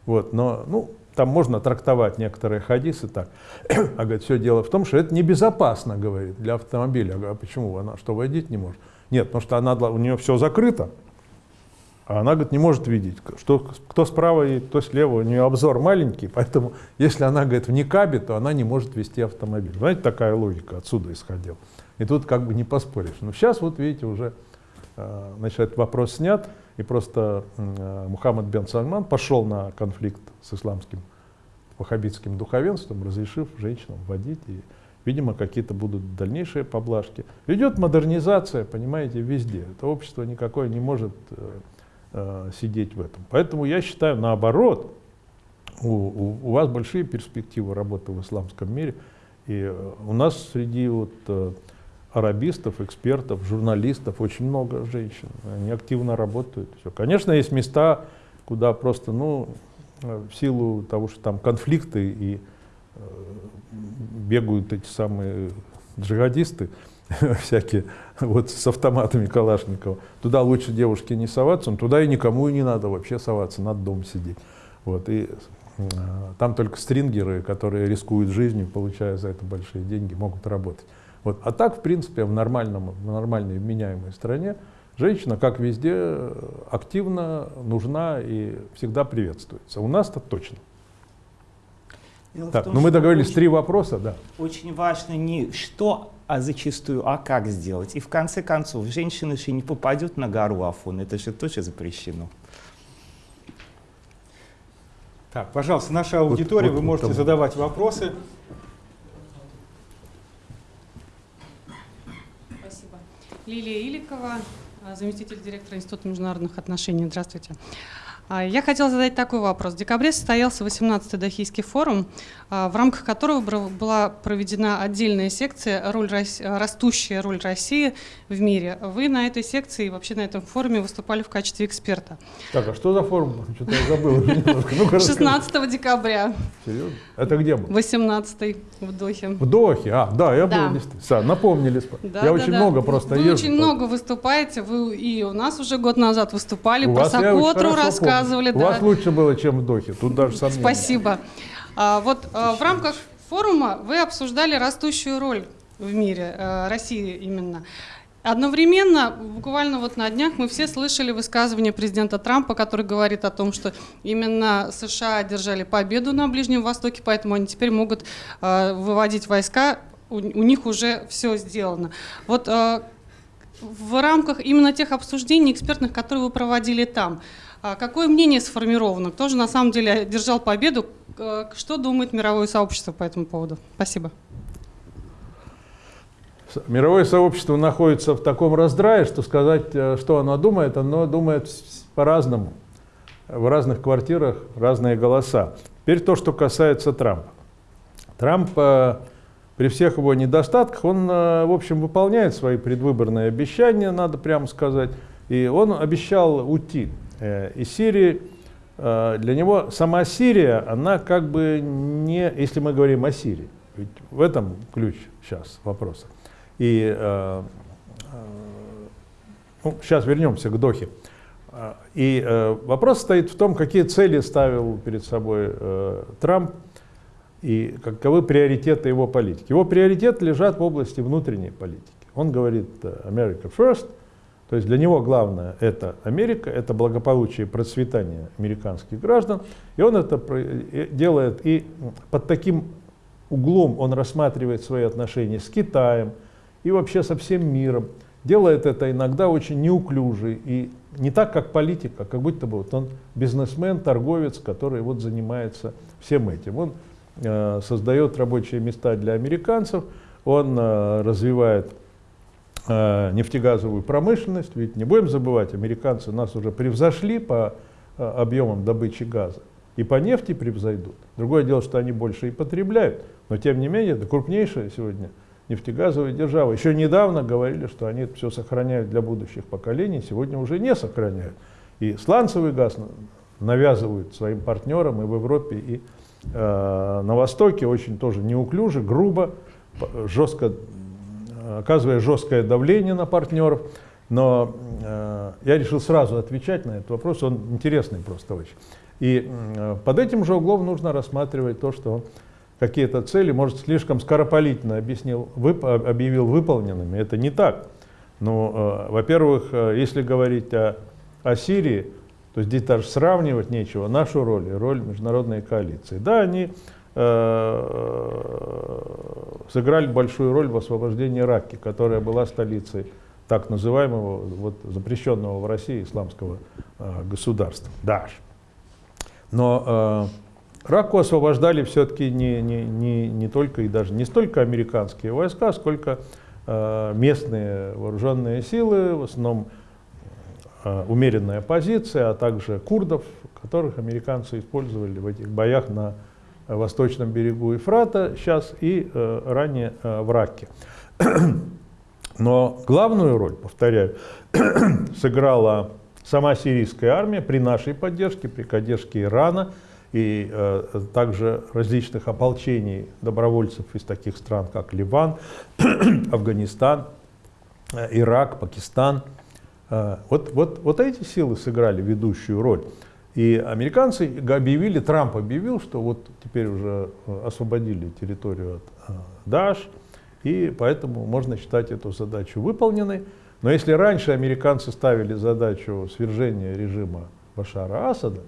Вот, но ну, там можно трактовать некоторые хадисы так. [clears throat] а говорит, все дело в том, что это небезопасно, говорит, для автомобиля. Я говорю, а почему? Она что, водить не может? Нет, потому что она, у нее все закрыто, а она, говорит, не может видеть, что, кто справа и кто слева, у нее обзор маленький, поэтому если она, говорит, в никабе, то она не может вести автомобиль. Знаете, такая логика отсюда исходила. И тут как бы не поспоришь. Но сейчас, вот видите, уже э, значит, этот вопрос снят. И просто э, Мухаммад бен Сальман пошел на конфликт с исламским ваххабитским духовенством, разрешив женщинам водить. И, видимо, какие-то будут дальнейшие поблажки. Идет модернизация, понимаете, везде. Это общество никакое не может э, э, сидеть в этом. Поэтому я считаю, наоборот, у, у, у вас большие перспективы работы в исламском мире. И э, у нас среди вот, э, арабистов, экспертов, журналистов, очень много женщин. Они активно работают. Все. Конечно, есть места, куда просто, ну, в силу того, что там конфликты и э, бегают эти самые джихадисты, [laughs] всякие, вот с автоматами Калашникова, туда лучше девушке не соваться, но туда и никому и не надо вообще соваться, надо дома сидеть. Вот, и э, там только стрингеры, которые рискуют жизнью, получая за это большие деньги, могут работать. Вот. А так, в принципе, в, нормальном, в нормальной вменяемой стране женщина, как везде, активно нужна и всегда приветствуется. У нас-то точно. Дело так, том, ну мы договорились, очень, три вопроса, да. Очень важно не что, а зачастую, а как сделать. И в конце концов, женщина же не попадет на гору Афон, это же тоже запрещено. Так, пожалуйста, наша аудитория, вот, вот, вы можете там. задавать вопросы. Лилия Иликова, заместитель директора Института международных отношений. Здравствуйте. А, я хотела задать такой вопрос. В декабре состоялся 18-й Дахийский форум, а, в рамках которого была проведена отдельная секция роль, «Растущая роль России в мире». Вы на этой секции и вообще на этом форуме выступали в качестве эксперта. Так, а что за форум? Что-то я забыл. [laughs] 16 декабря. Серьезно? Это где был? 18 в Дохе. В Дохе? А, да, я был. Да. Напомнили. Я очень много просто Вы очень много выступаете. Вы и у нас уже год назад выступали, про Сокотру рассказывали рассказывали. У да. вас лучше было, чем в Дохе, тут даже сомнений. Спасибо. А, вот а, в рамках форума вы обсуждали растущую роль в мире, а, России именно. Одновременно, буквально вот на днях, мы все слышали высказывание президента Трампа, который говорит о том, что именно США одержали победу на Ближнем Востоке, поэтому они теперь могут э, выводить войска, у, у них уже все сделано. Вот э, в рамках именно тех обсуждений экспертных, которые вы проводили там, какое мнение сформировано? Кто же на самом деле держал победу? Что думает мировое сообщество по этому поводу? Спасибо. Мировое сообщество находится в таком раздрае, что сказать, э, что оно думает, оно думает по-разному. В разных квартирах разные голоса. Теперь то, что касается Трампа. Трамп при всех его недостатках, он, в общем, выполняет свои предвыборные обещания, надо прямо сказать. И он обещал уйти из Сирии. Для него сама Сирия, она как бы не, если мы говорим о Сирии, ведь в этом ключ сейчас вопроса. И ну, сейчас вернемся к Дохе. И э, вопрос стоит в том, какие цели ставил перед собой э, Трамп и каковы приоритеты его политики. Его приоритеты лежат в области внутренней политики. Он говорит э, America first, то есть для него главное это Америка, это благополучие и процветание американских граждан. И он это делает и под таким углом он рассматривает свои отношения с Китаем и вообще со всем миром. Делает это иногда очень неуклюже и не так, как политик, а как будто бы вот он бизнесмен, торговец, который вот занимается всем этим. Он э, создает рабочие места для американцев, он э, развивает нефтегазовую промышленность, ведь не будем забывать, американцы нас уже превзошли по э, объемам добычи газа и по нефти превзойдут. Другое дело, что они больше и потребляют, но тем не менее это крупнейшая сегодня нефтегазовые державы. Еще недавно говорили, что они это все сохраняют для будущих поколений, сегодня уже не сохраняют. И сланцевый газ навязывают своим партнерам и в Европе, и э, на Востоке очень тоже неуклюже, грубо, жестко, оказывая жесткое давление на партнеров. Но э, я решил сразу отвечать на этот вопрос, он интересный просто очень. И э, под этим же углом нужно рассматривать то, что какие-то цели, может, слишком скоропалительно объяснил, вып, объявил выполненными. Это не так. Но, э, во-первых, э, если говорить о, о Сирии, то здесь даже сравнивать нечего нашу роль и роль международной коалиции. Да, они сыграли большую роль в освобождении Раки, которая была столицей так называемого, вот, запрещенного в России исламского э, государства, Даш. Но э, Раку освобождали все-таки не, не, не, не только и даже не столько американские войска, сколько э, местные вооруженные силы, в основном э, умеренная позиция, а также курдов, которых американцы использовали в этих боях на восточном берегу Ефрата сейчас и э, ранее э, в Раке. [clears throat] Но главную роль, повторяю, [clears throat] сыграла сама сирийская армия при нашей поддержке, при поддержке Ирана – и э, также различных ополчений добровольцев из таких стран, как Ливан, [clears throat] Афганистан, э, Ирак, Пакистан. Э, вот, вот, вот эти силы сыграли ведущую роль. И американцы объявили, Трамп объявил, что вот теперь уже э, освободили территорию от э, Даш, и поэтому можно считать эту задачу выполненной. Но если раньше американцы ставили задачу свержения режима Башара Асада,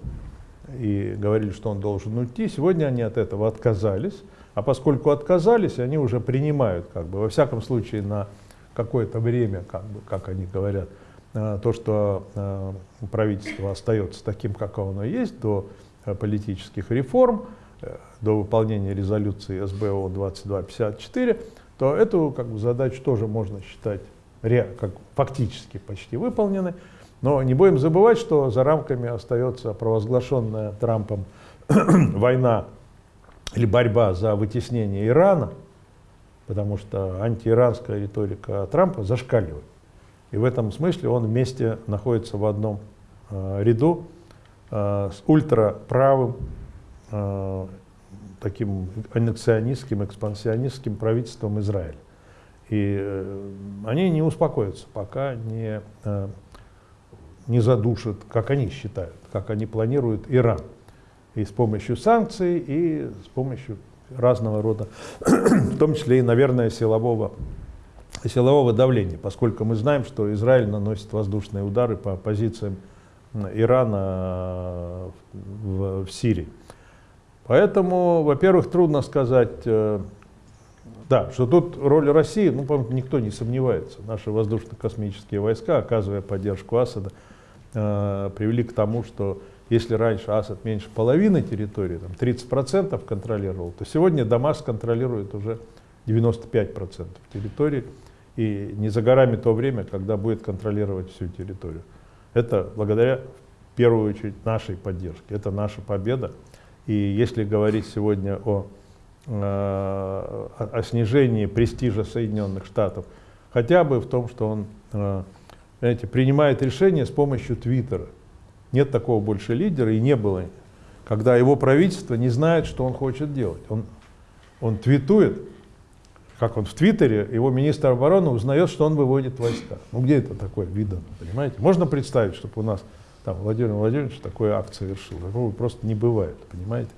и говорили, что он должен уйти. Сегодня они от этого отказались. А поскольку отказались, они уже принимают, как бы, во всяком случае, на какое-то время, как, бы, как они говорят, то, что э, правительство остается таким, как оно есть, до э, политических реформ, до выполнения резолюции СБО 2254, то эту как бы, задачу тоже можно считать как, фактически почти выполненной. Но не будем забывать, что за рамками остается провозглашенная Трампом [clears throat] война или борьба за вытеснение Ирана, потому что антииранская риторика Трампа зашкаливает. И в этом смысле он вместе находится в одном э, ряду э, с ультраправым, э, таким аннексионистским, экспансионистским правительством Израиля. И э, они не успокоятся, пока не э, не задушит, как они считают, как они планируют Иран. И с помощью санкций, и с помощью разного рода, [clears throat] в том числе и, наверное, силового, силового давления, поскольку мы знаем, что Израиль наносит воздушные удары по позициям Ирана в, в Сирии. Поэтому, во-первых, трудно сказать, э, да, что тут роль России, ну, по никто не сомневается. Наши воздушно-космические войска, оказывая поддержку Асада, э, привели к тому, что если раньше Асад меньше половины территории, там 30% контролировал, то сегодня Дамаск контролирует уже 95% территории. И не за горами то время, когда будет контролировать всю территорию. Это благодаря, в первую очередь, нашей поддержке. Это наша победа. И если говорить сегодня о о, о снижении престижа Соединенных Штатов, хотя бы в том, что он знаете, принимает решения с помощью Твиттера. Нет такого больше лидера и не было, когда его правительство не знает, что он хочет делать. Он, он твитует, как он в Твиттере, его министр обороны узнает, что он выводит войска. Ну где это такое видно, понимаете? Можно представить, чтобы у нас там Владимир Владимирович такой акт совершил. Такого просто не бывает, понимаете?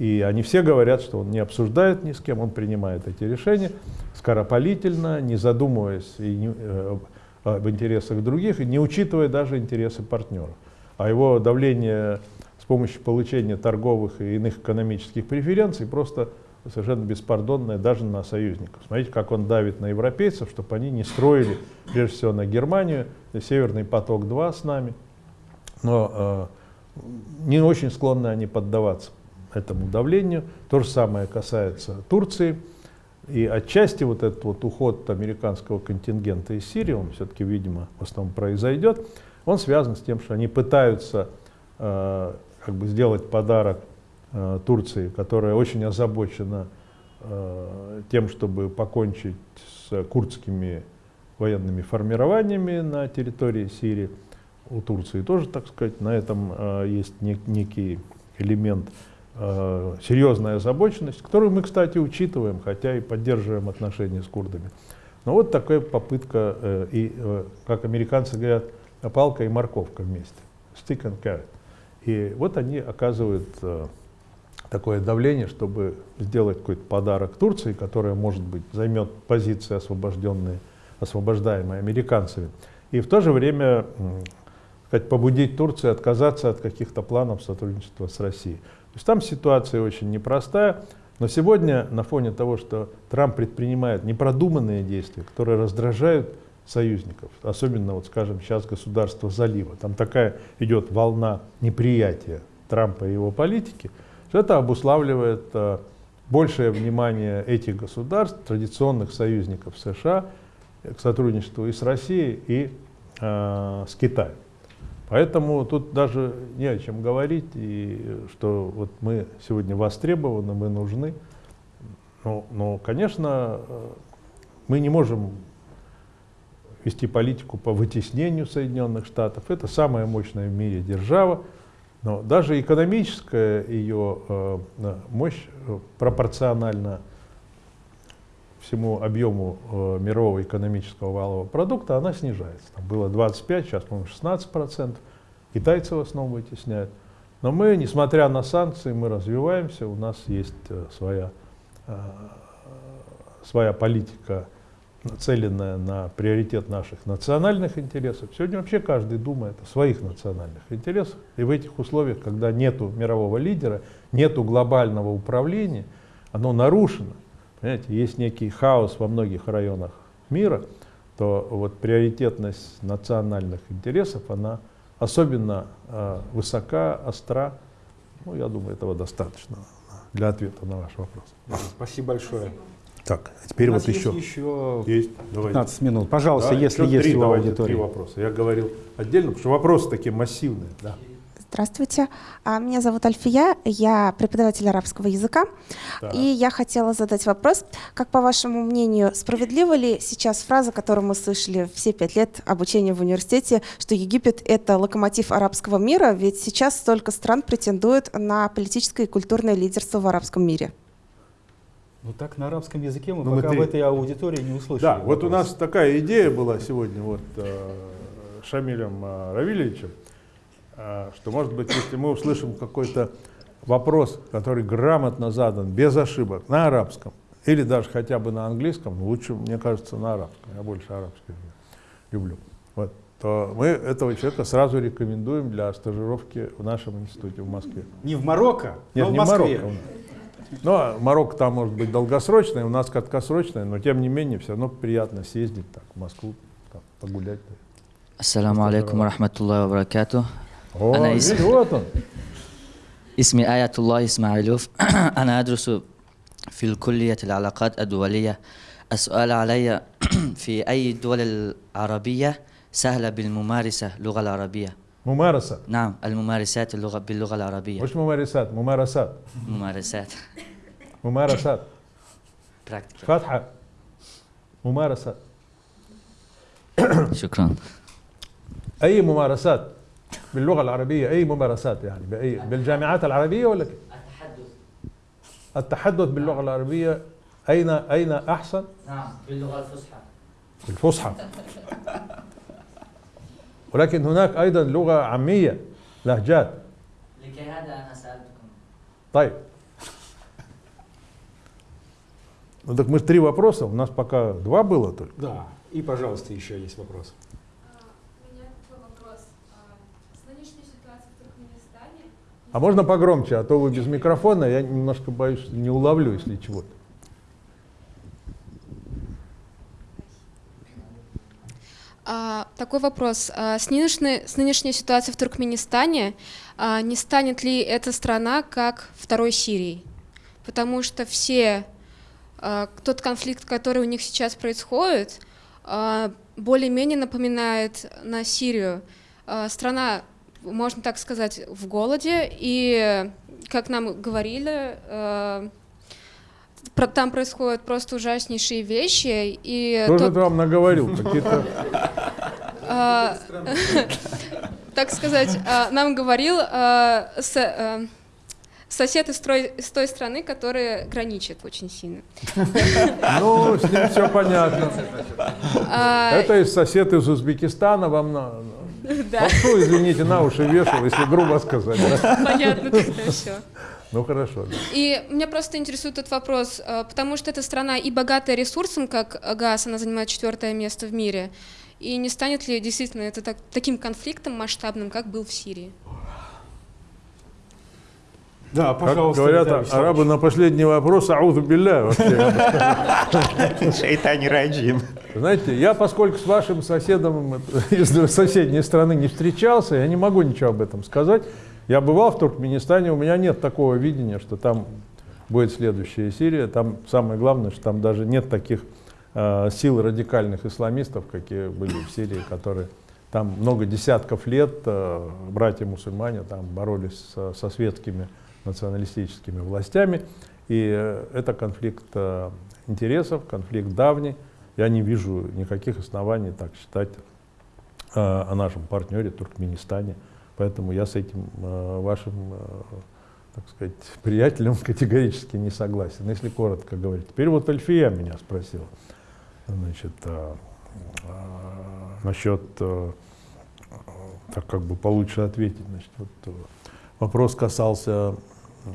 И они все говорят, что он не обсуждает ни с кем, он принимает эти решения скоропалительно, не задумываясь и не, э, об интересах других, и не учитывая даже интересы партнеров. А его давление с помощью получения торговых и иных экономических преференций просто совершенно беспардонное даже на союзников. Смотрите, как он давит на европейцев, чтобы они не строили, прежде всего, на Германию, Северный поток-2 с нами. Но э, не очень склонны они поддаваться этому давлению. То же самое касается Турции. И отчасти вот этот вот уход американского контингента из Сирии, он все-таки, видимо, в основном произойдет, он связан с тем, что они пытаются э, как бы сделать подарок Турции, которая очень озабочена э, тем, чтобы покончить с курдскими военными формированиями на территории Сирии. У Турции тоже, так сказать, на этом э, есть нек некий элемент э, серьезная озабоченность, которую мы, кстати, учитываем, хотя и поддерживаем отношения с курдами. Но вот такая попытка, э, и, э, как американцы говорят, палка и морковка вместе, stick and carrot. И вот они оказывают э, такое давление, чтобы сделать какой-то подарок Турции, которая, может быть, займет позиции, освобожденные, освобождаемые американцами. И в то же время сказать, побудить Турцию отказаться от каких-то планов сотрудничества с Россией. То есть там ситуация очень непростая, но сегодня на фоне того, что Трамп предпринимает непродуманные действия, которые раздражают союзников, особенно, вот, скажем, сейчас государство залива, там такая идет волна неприятия Трампа и его политики, что это обуславливает э, большее внимание этих государств, традиционных союзников США, к сотрудничеству и с Россией, и э, с Китаем. Поэтому тут даже не о чем говорить, и что вот мы сегодня востребованы, мы нужны. Но, но, конечно, мы не можем вести политику по вытеснению Соединенных Штатов. Это самая мощная в мире держава. Но даже экономическая ее э, мощь э, пропорциональна всему объему э, мирового экономического валового продукта, она снижается. Там было 25, сейчас, по-моему, 16 процентов. Китайцы в основном вытесняют. Но мы, несмотря на санкции, мы развиваемся, у нас есть своя, своя политика, нацеленная на приоритет наших национальных интересов. Сегодня вообще каждый думает о своих национальных интересах. И в этих условиях, когда нет мирового лидера, нет глобального управления, оно нарушено. Понимаете, есть некий хаос во многих районах мира, то вот приоритетность национальных интересов, она особенно э, высока, остра. Ну, я думаю, этого достаточно для ответа на ваш вопрос. Спасибо большое. Так, а теперь у вот еще. еще есть. 15 Давайте. минут. Пожалуйста, Да, если есть три, у давайте, аудитории. Три вопроса. Я говорил отдельно, потому что вопросы такие массивные. Да. Здравствуйте, А, меня зовут Альфия, я преподаватель арабского языка, Так. и я хотела задать вопрос, как по вашему мнению, справедлива ли сейчас фраза, которую мы слышали все пять лет обучения в университете, что Египет — это локомотив арабского мира, ведь сейчас столько стран претендуют на политическое и культурное лидерство в арабском мире? Ну так на арабском языке мы Ну, мы пока три- в этой аудитории не услышали. Да, вот у вопрос. нас такая идея была сегодня вот э, Шамилем э, Равильевичем, э, что, может быть, если мы услышим какой-то вопрос, который грамотно задан, без ошибок, на арабском, или даже хотя бы на английском, ну, лучше, мне кажется, на арабском, я больше арабский люблю, вот, то мы этого человека сразу рекомендуем для стажировки в нашем институте в Москве. Не в Марокко, Нет, но в не Москве. Марокко. у нас. Ну, а Марокко там может быть долгосрочное, у нас краткосрочное, но тем не менее все равно приятно съездить так, в Москву, так, погулять. السلام عليكم ورحمة الله وبركاته О, أنا видишь, اسمي, вот он. اسمي آية الله إسماعيلوف أنا أدرس في الكلية العلاقات الدولية السؤال علي في أي الدول العربية سهلة بالممارسة اللغة العربية ممارسة. نعم الممارسات اللغة باللغة العربية. مش ممارسات؟ ممارسات. ممارسات. ممارسات. فاتحة. ممارسات شكرا. أي ممارسات؟ باللغة العربية أي ممارسات يعني؟ بأي بالجامعات العربية ولا كيف؟ التحدث. التحدث باللغة العربية. أين أين أحسن؟ نعم باللغة الفصحى. الفصحى. ولكن هناك أيضا لغة عامية لهجات لكي هذا أنا سألتكم طيب Ну так мы же три вопроса, у нас пока два было только. Да, и, пожалуйста, еще есть вопрос. У меня такой вопрос. С нынешней ситуацией в Туркменистане А можно погромче, а то вы без микрофона, я немножко боюсь, что не уловлю, если чего-то. А, такой вопрос. А, с, нынешней, с нынешней ситуацией в Туркменистане а, не станет ли эта страна как второй Сирией? Потому что все, а, тот конфликт, который у них сейчас происходит, а, более-менее напоминает на Сирию. А, страна, можно так сказать, в голоде, и, как нам говорили, а, там происходят просто ужаснейшие вещи. И Кто же тот- это вам наговорил? Какие-то... а, так сказать, а, нам говорил а, а, сосед из, трой- из той страны, которая граничит очень сильно. Ну, с ним все понятно. Это из сосед из Узбекистана вам на... Да. Попсу, извините, на уши вешал, если грубо сказать. Понятно тогда все. Ну, хорошо. да. И меня просто интересует этот вопрос, а, потому что эта страна и богатая ресурсом, как газ, она занимает четвертое место в мире, и не станет ли действительно это так- таким конфликтом масштабным, как был в Сирии? Да, Как пожалуйста. говорят Виталий Вячеславович. арабы на последний вопрос, аузу билля вообще. [laughs] Шайтани раджим. Знаете, я, поскольку с вашим соседом из соседней страны не встречался, я не могу ничего об этом сказать. Я бывал в Туркменистане, у меня нет такого видения, что там будет следующая Сирия. Там самое главное, что там даже нет таких э, сил радикальных исламистов, какие были в Сирии, которые там много десятков лет э, братья-мусульмане там боролись со, со светскими националистическими властями. И э, это конфликт э, интересов, конфликт давний. Я не вижу никаких оснований так считать э, о нашем партнере Туркменистане. Поэтому я с этим э, вашим, э, так сказать, [laughs] приятелем категорически не согласен, если коротко говорить. Теперь вот Альфия меня спросила значит, э, насчет, так как бы получше ответить, значит, вот, вопрос касался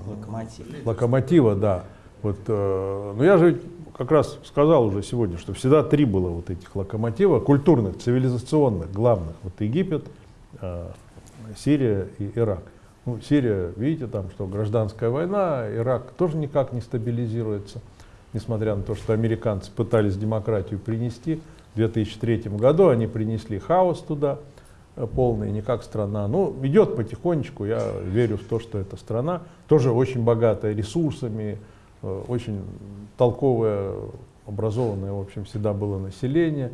Локомотив. локомотива, да. Вот, э, но я же как раз сказал уже сегодня, что всегда три было вот этих локомотива, культурных, цивилизационных, главных. Вот Египет, э, Сирия и Ирак. Ну, Сирия, видите, там что, гражданская война, Ирак тоже никак не стабилизируется, несмотря на то, что американцы пытались демократию принести. В 2003 году они принесли хаос туда э, полный, не как страна. Ну, идет потихонечку, я верю в то, что эта страна тоже очень богатая ресурсами, э, очень толковое, образованное, в общем, всегда было население.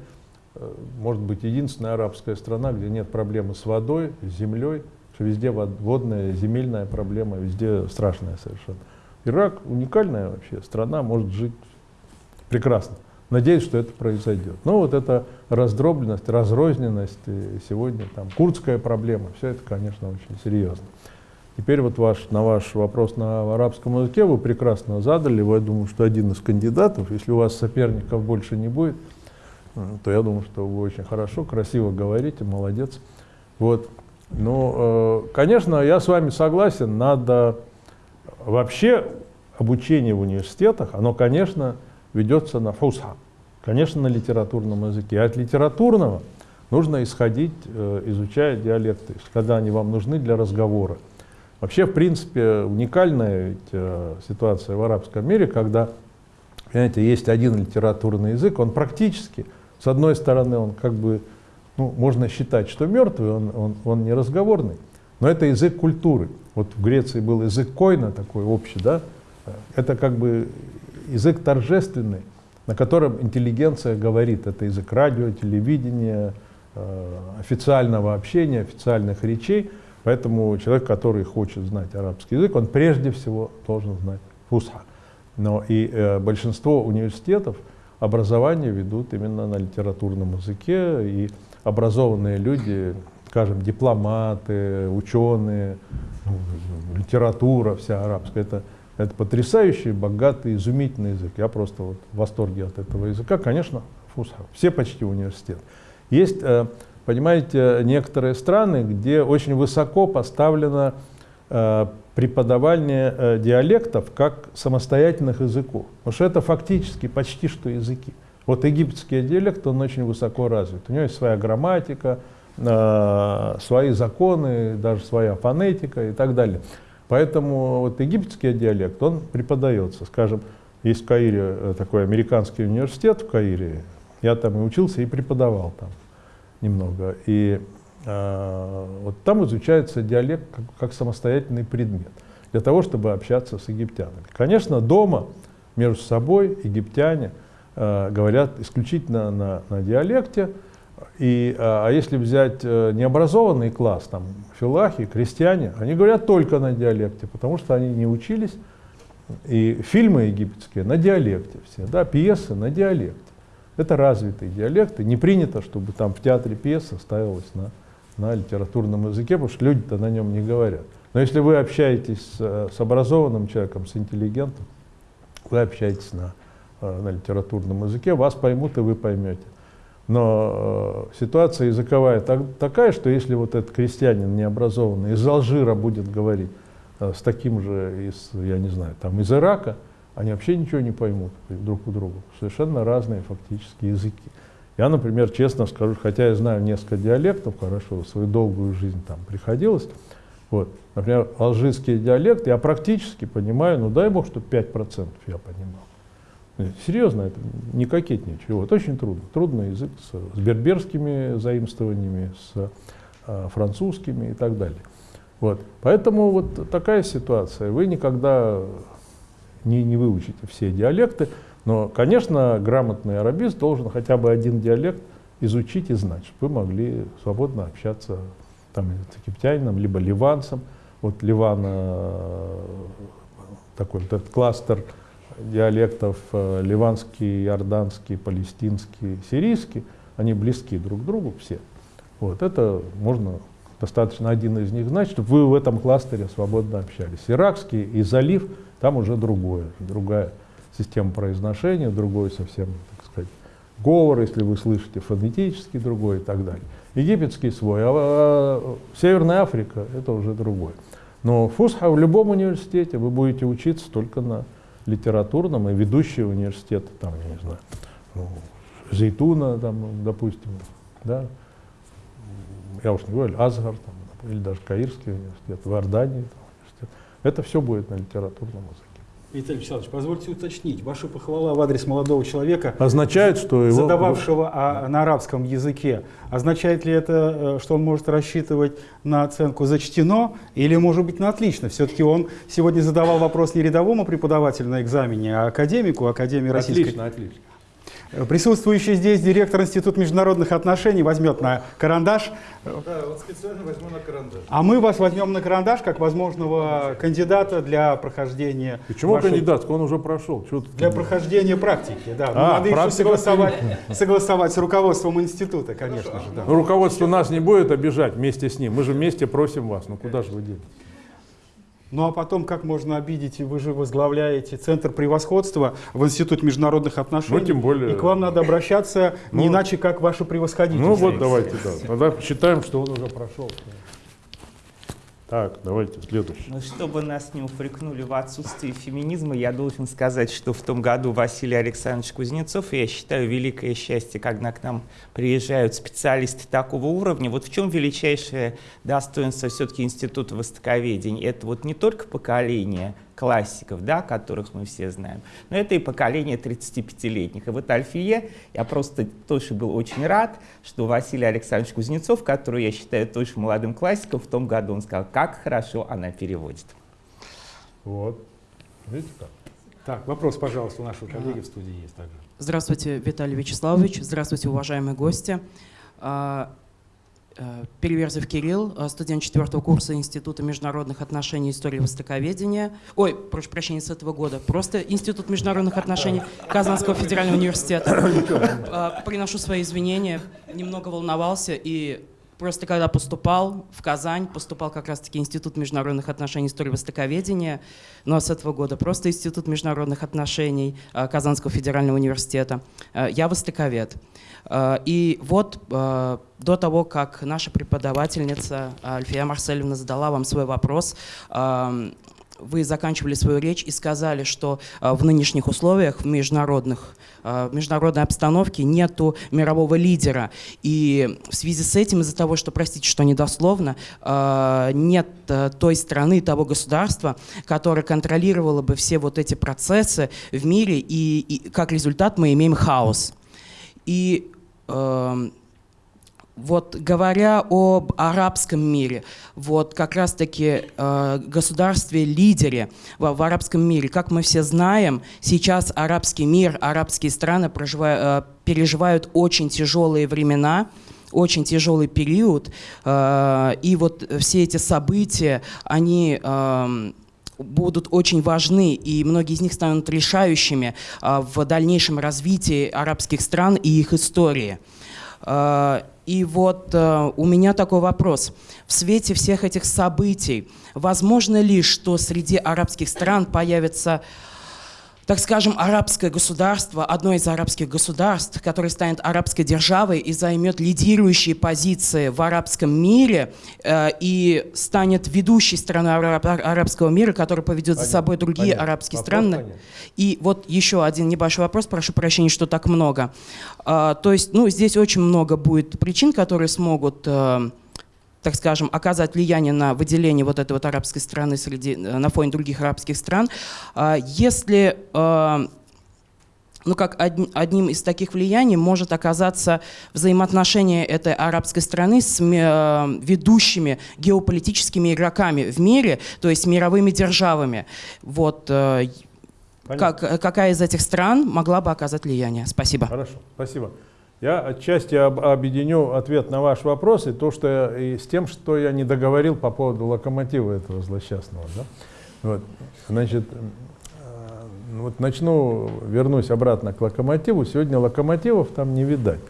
Э, Может быть, единственная арабская страна, где нет проблемы с водой, с землей, что везде вод- водная, земельная проблема, везде страшная совершенно. Ирак уникальная вообще страна, может жить прекрасно. Надеюсь, что это произойдет. Но вот эта раздробленность, разрозненность, сегодня там курдская проблема, все это, конечно, очень серьезно. Теперь вот ваш, на ваш вопрос на арабском языке вы прекрасно задали. Вы, я думаю, что один из кандидатов, если у вас соперников больше не будет, то я думаю, что вы очень хорошо, красиво говорите, молодец. Вот. Ну, э, конечно, я с вами согласен, надо вообще обучение в университетах, оно, конечно, ведется на фусха, конечно, на литературном языке. А от литературного нужно исходить, э, изучая диалекты, когда они вам нужны для разговора. Вообще, в принципе, уникальная ведь, э, ситуация в арабском мире, когда, понимаете, есть один литературный язык, он практически, с одной стороны, он как бы, ну, можно считать, что мертвый, он, он, он не разговорный, но это язык культуры. Вот в Греции был язык койна такой общий, да, это как бы язык торжественный, на котором интеллигенция говорит. Это язык радио, телевидения, э, официального общения, официальных речей. Поэтому человек, который хочет знать арабский язык, он прежде всего должен знать фусха. Но и э, большинство университетов образование ведут именно на литературном языке, и образованные люди, скажем, дипломаты, ученые, ну, литература вся арабская, это, это потрясающий, богатый, изумительный язык. Я просто вот в восторге от этого языка. Конечно, фусха, все почти университеты. Есть, э, понимаете, некоторые страны, где очень высоко поставлено э, преподавание э, диалектов как самостоятельных языков. Потому что это фактически почти что языки. Вот египетский диалект, он очень высоко развит. У него есть своя грамматика, свои законы, даже своя фонетика и так далее. Поэтому вот египетский диалект, он преподается. Скажем, есть в Каире такой американский университет в Каире, я там и учился, и преподавал там немного. И э, вот там изучается диалект как, как самостоятельный предмет, для того, чтобы общаться с египтянами. Конечно, дома между собой египтяне э, говорят исключительно на, на диалекте, и, а, а если взять э, необразованный класс, там, филахи, крестьяне, они говорят только на диалекте, потому что они не учились, и фильмы египетские на диалекте все, да, пьесы на диалекте. Это развитые диалекты. Не принято, чтобы там в театре пьеса ставилась на, на литературном языке, потому что люди-то на нем не говорят. Но если вы общаетесь с, с образованным человеком, с интеллигентом, вы общаетесь на, э, на литературном языке, вас поймут и вы поймете. Но э, ситуация языковая так, такая, что если вот этот крестьянин необразованный из Алжира будет говорить э, с таким же из, я не знаю, там из Ирака, они вообще ничего не поймут друг у друга. Совершенно разные фактически языки. Я, например, честно скажу, хотя я знаю несколько диалектов, хорошо, свою долгую жизнь там приходилось, вот, например, алжирский диалект я практически понимаю, ну дай бог, чтобы 5% я понимал. Серьезно, это не кокетничаю. Вот, очень трудно. Трудный язык с, с берберскими заимствованиями, с а, французскими и так далее. Вот. Поэтому вот такая ситуация. Вы никогда не, не выучите все диалекты, но, конечно, грамотный арабист должен хотя бы один диалект изучить и знать, чтобы вы могли свободно общаться там, с египтянином, либо ливанцем. Вот Ливан, э, такой вот этот кластер диалектов, э, ливанский, иорданский, палестинский, сирийский, они близки друг к другу все. Вот это можно достаточно один из них знать, чтобы вы в этом кластере свободно общались. Иракский и залив – там уже другое, другая система произношения, другой совсем, так сказать, говор, если вы слышите, фонетический другой и так далее. Египетский свой, а, а Северная Африка – это уже другое. Но фусха в любом университете вы будете учиться только на литературном, и ведущие университеты, там, я не знаю, ну, Зейтуна, там, допустим, да, я уж не говорю, Азгар, там, или даже Каирский университет, в Иордании, это все будет на литературном языке. Виталий Вячеславович, позвольте уточнить. Ваша похвала в адрес молодого человека, означает, что его... задававшего а, на арабском языке, означает ли это, э, что он может рассчитывать на оценку «зачтено» или, может быть, на «отлично»? Все-таки он сегодня задавал вопрос не рядовому преподавателю на экзамене, а академику Академии Российской... Отлично, отлично. Присутствующий здесь директор Института международных отношений возьмет на карандаш. Да, вот специально возьму на карандаш. А мы вас возьмем на карандаш как возможного кандидата для прохождения. Почему вашей... кандидат? Он уже прошел. Чего для прохождения практики, да. А, надо еще согласовать, согласовать с руководством института, конечно Хорошо. же. Да. Ну, руководство нас не будет обижать вместе с ним. Мы же вместе просим вас. Ну куда же вы денетесь? Ну а потом, как можно обидеть, вы же возглавляете Центр превосходства в Институт международных отношений. Ну, тем более. И к вам надо обращаться ну, не иначе, как ваше превосходительство. Ну вот давайте, да. Тогда считаем, что он уже прошел. Так, давайте следующий. Ну, чтобы нас не упрекнули в отсутствии феминизма, я должен сказать, что в том году Василий Александрович Кузнецов, я считаю, великое счастье, когда к нам приезжают специалисты такого уровня. Вот в чем величайшее достоинство все-таки Института востоковедения? Это вот не только поколение классиков, да, которых мы все знаем. Но это и поколение 35-летних. И вот Альфие, я просто тоже был очень рад, что Василий Александрович Кузнецов, который я считаю тоже молодым классиком, в том году он сказал, как хорошо она переводит. Вот. Видите как? Так, вопрос, пожалуйста, у нашего коллеги в студии есть также. Здравствуйте, Виталий Вячеславович. Здравствуйте, уважаемые гости. Э, Переверзев Кирилл, э, студент четвертого курса Института международных отношений и истории востоковедения. Ой, прошу прощения, с этого года. Просто Институт международных отношений Казанского федерального университета. [coughs] Э, приношу свои извинения, немного волновался и Просто когда поступал в Казань, поступал как раз-таки Институт международных отношений истории востоковедения, но с этого года просто Институт международных отношений Казанского федерального университета. Я востоковед. Э, и вот э, до того, как наша преподавательница Альфия Марсельевна задала вам свой вопрос, эм, вы заканчивали свою речь и сказали, что э, в нынешних условиях, в международных, в международной обстановке нету мирового лидера. И в связи с этим, из-за того, что, простите, что недословно, нет той страны, того государства, которое контролировало бы все вот эти процессы в мире, и, и как результат мы имеем хаос. И э, вот говоря об арабском мире, вот как раз-таки э, государстве-лидере в, в арабском мире, как мы все знаем, сейчас арабский мир, арабские страны проживают, э, переживают очень тяжелые времена, очень тяжелый период, э, и вот все эти события, они э, будут очень важны, и многие из них станут решающими а, в дальнейшем развитии арабских стран и их истории. И вот а, у меня такой вопрос. В свете всех этих событий, возможно ли, что среди арабских стран появится так скажем, арабское государство, одно из арабских государств, которое станет арабской державой и займет лидирующие позиции в арабском мире э, и станет ведущей страной араб, арабского мира, которая поведет понятно, за собой другие понятно. арабские вопрос страны. Понятно. И вот еще один небольшой вопрос, прошу прощения, что так много. Э, то есть, ну, здесь очень много будет причин, которые смогут... Э, так скажем, оказать влияние на выделение вот этой вот арабской страны среди, э, на фоне других арабских стран. А если э, ну, как одним из таких влияний может оказаться взаимоотношения этой арабской страны с э, ведущими геополитическими игроками в мире, то есть мировыми державами. Вот, как, какая из этих стран могла бы оказать влияние? Спасибо. Хорошо, спасибо. Я отчасти об, объединю ответ на ваш вопрос и то, что я, и с тем, что я не договорил по поводу локомотива этого злосчастного. Да? Вот. Значит, э, вот начну, вернусь обратно к локомотиву. Сегодня локомотивов там не видать.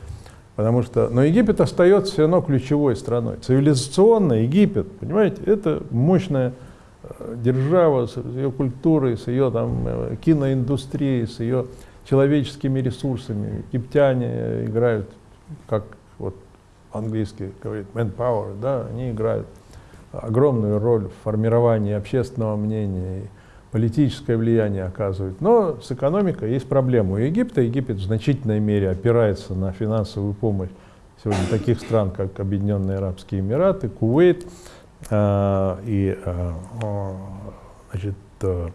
Потому что, но Египет остается все равно ключевой страной. Цивилизационно Египет, понимаете, это мощная э, держава с ее культурой, с ее там, э, киноиндустрией, с ее человеческими ресурсами. Египтяне играют, как вот английский говорит, manpower, да, они играют огромную роль в формировании общественного мнения, политическое влияние оказывают. Но с экономикой есть проблема у Египта. Египет в значительной мере опирается на финансовую помощь сегодня таких стран, как Объединенные Арабские Эмираты, Кувейт э, и э, значит, э,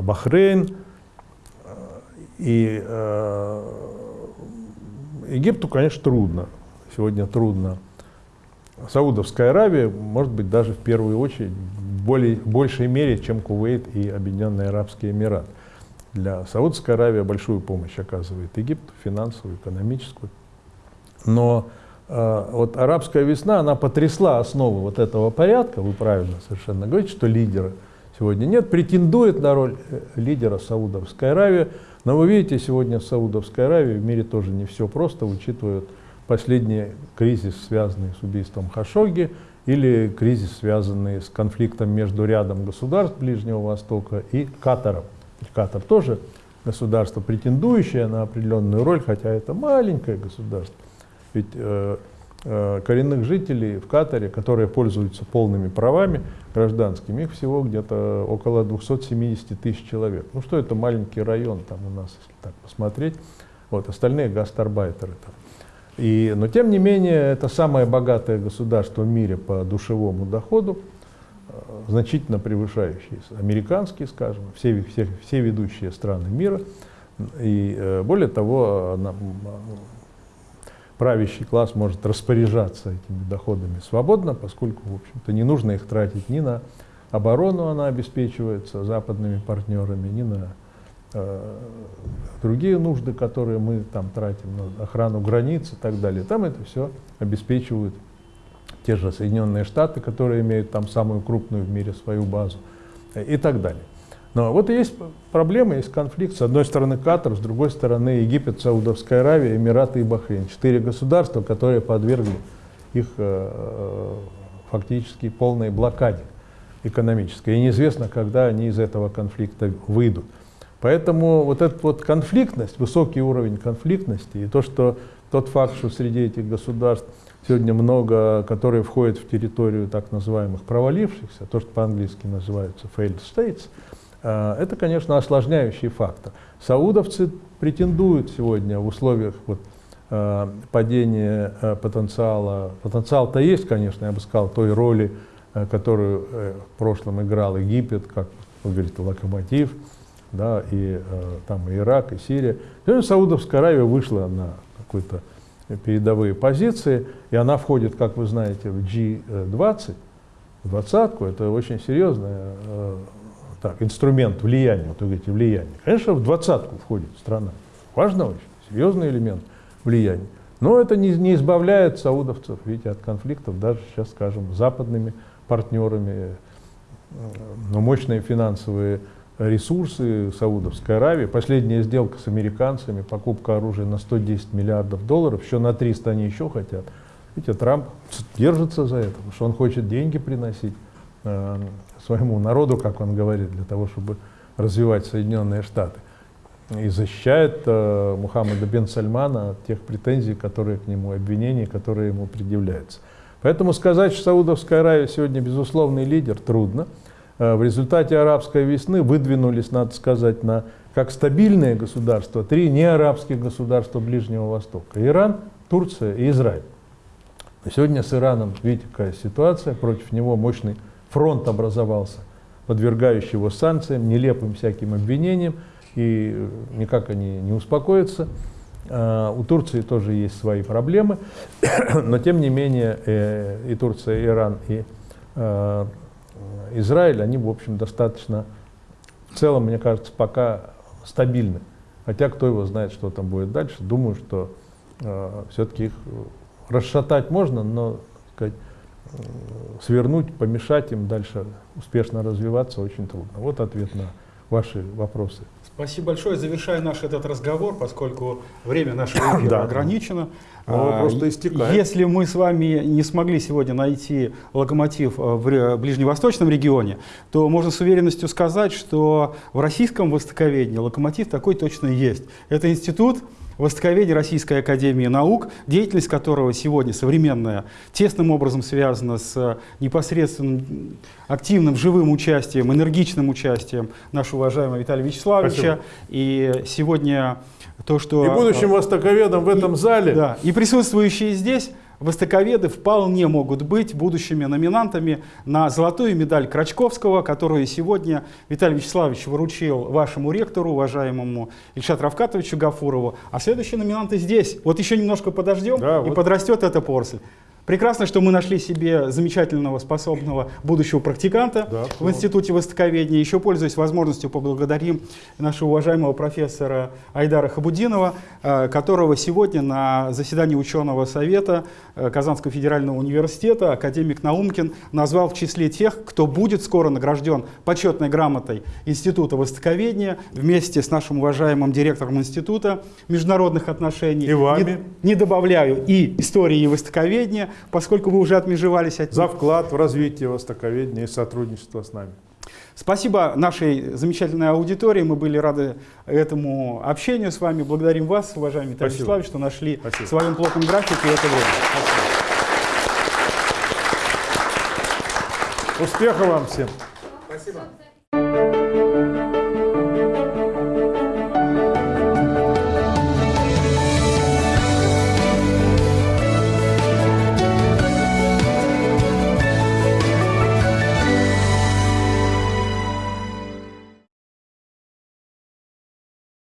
Бахрейн, и э, Египту, конечно, трудно. Сегодня трудно. Саудовская Аравия, может быть, даже в первую очередь, в более, большей мере, чем Кувейт и Объединенные Арабские Эмираты. Для Саудовской Аравии большую помощь оказывает Египту, финансовую, экономическую. Но э, вот арабская весна, она потрясла основы вот этого порядка, вы правильно совершенно говорите, что лидера сегодня нет, претендует на роль э, лидера Саудовская Аравия, но вы видите, сегодня в Саудовской Аравии в мире тоже не все просто, учитывая последний кризис, связанный с убийством Хашоги, или кризис, связанный с конфликтом между рядом государств Ближнего Востока и Катаром. Катар тоже государство, претендующее на определенную роль, хотя это маленькое государство. Ведь э, коренных жителей в Катаре, которые пользуются полными правами гражданскими, их всего где-то около 270 тысяч человек. Ну что это маленький район там у нас, если так посмотреть. Вот, остальные гастарбайтеры там. И, но тем не менее, это самое богатое государство в мире по душевому доходу, э, значительно превышающие американские, скажем, все, все, все ведущие страны мира. И э, более того, правящий класс может распоряжаться этими доходами свободно, поскольку, в общем-то, не нужно их тратить ни на оборону, она обеспечивается западными партнерами, ни на э, другие нужды, которые мы там тратим, на охрану границ и так далее. Там это все обеспечивают те же Соединенные Штаты, которые имеют там самую крупную в мире свою базу и так далее. Но вот есть проблема, есть конфликт. С одной стороны Катар, с другой стороны Египет, Саудовская Аравия, Эмираты и Бахрейн. Четыре государства, которые подвергли их э, фактически полной блокаде экономической. И неизвестно, когда они из этого конфликта выйдут. Поэтому вот эта вот конфликтность, высокий уровень конфликтности и то, что тот факт, что среди этих государств сегодня много, которые входят в территорию так называемых провалившихся, то, что по-английски называется failed states, э, это, конечно, осложняющий фактор. Саудовцы претендуют сегодня в условиях вот, э, падения э, потенциала, потенциал-то есть, конечно, я бы сказал, той роли, которую в прошлом играл Египет, как вы говорите, локомотив, да, и там и Ирак, и Сирия. Сегодня Саудовская Аравия вышла на какой-то передовые позиции, и она входит, как вы знаете, в G20, в двадцатку, это очень серьезный э, так, инструмент влияния, вот вы говорите, влияние. Конечно, в двадцатку входит страна, важно очень, серьезный элемент влияния. Но это не, не избавляет саудовцев, видите, от конфликтов, даже сейчас, скажем, с западными партнерами, но мощные финансовые ресурсы Саудовской Аравии. Последняя сделка с американцами, покупка оружия на 110 миллиардов долларов, еще на 300 они еще хотят. Видите, Трамп держится за это, потому что он хочет деньги приносить э, своему народу, как он говорит, для того, чтобы развивать Соединенные Штаты. И защищает э, Мухаммада бен Сальмана от тех претензий, которые к нему, обвинений, которые ему предъявляются. Поэтому сказать, что Саудовская Аравия сегодня безусловный лидер, трудно. Э, в результате арабской весны выдвинулись, надо сказать, на как стабильные государства три неарабских государства Ближнего Востока. Иран, Турция и Израиль. сегодня с Ираном, видите, какая ситуация, против него мощный фронт образовался, подвергающий его санкциям, нелепым всяким обвинениям, и э, никак они не успокоятся. Э, у Турции тоже есть свои проблемы, [clears throat] но тем не менее и Турция, и Иран, и Израиль, они, в общем, достаточно, в целом, мне кажется, пока стабильны. Хотя кто его знает, что там будет дальше. Думаю, что э, все-таки их расшатать можно, но сказать, э, свернуть, помешать им дальше успешно развиваться очень трудно. Вот ответ на ваши вопросы. Спасибо большое. Завершая наш этот разговор, поскольку время нашего [coughs] эфира да. ограничено. А, просто истекает. Если мы с вами не смогли сегодня найти локомотив в ближневосточном регионе, то можно с уверенностью сказать, что в российском востоковедении локомотив такой точно есть. Это институт Востоковедение Российской Академии Наук, деятельность которого сегодня современная, тесным образом связана с непосредственным активным, живым участием, энергичным участием нашего уважаемого Виталия Вячеславовича. Спасибо. И сегодня то, что... И будущим востоковедом в этом и, зале. Да, и присутствующие здесь востоковеды вполне могут быть будущими номинантами на золотую медаль Крачковского, которую сегодня Виталий Вячеславович вручил вашему ректору, уважаемому Ильшат Равкатовичу Гафурову. А следующие номинанты здесь. Вот еще немножко подождем, да, и вот. подрастет эта порсель. Прекрасно, что мы нашли себе замечательного, способного будущего практиканта да, в Институте Востоковедения. Еще пользуясь возможностью, поблагодарим нашего уважаемого профессора Айдара Хабудинова, э, которого сегодня на заседании ученого совета э, Казанского федерального университета академик Наумкин назвал в числе тех, кто будет скоро награжден почетной грамотой Института Востоковедения вместе с нашим уважаемым директором Института международных отношений. И вами. Не, не добавляю и истории и востоковедения, поскольку вы уже отмежевались от За вклад в развитие востоковедения и сотрудничество с нами. Спасибо нашей замечательной аудитории. Мы были рады этому общению с вами. Благодарим вас, уважаемый Виталий Вячеславович, что нашли Спасибо. в своем плотном графике это время. Спасибо. Успехов вам всем. Спасибо.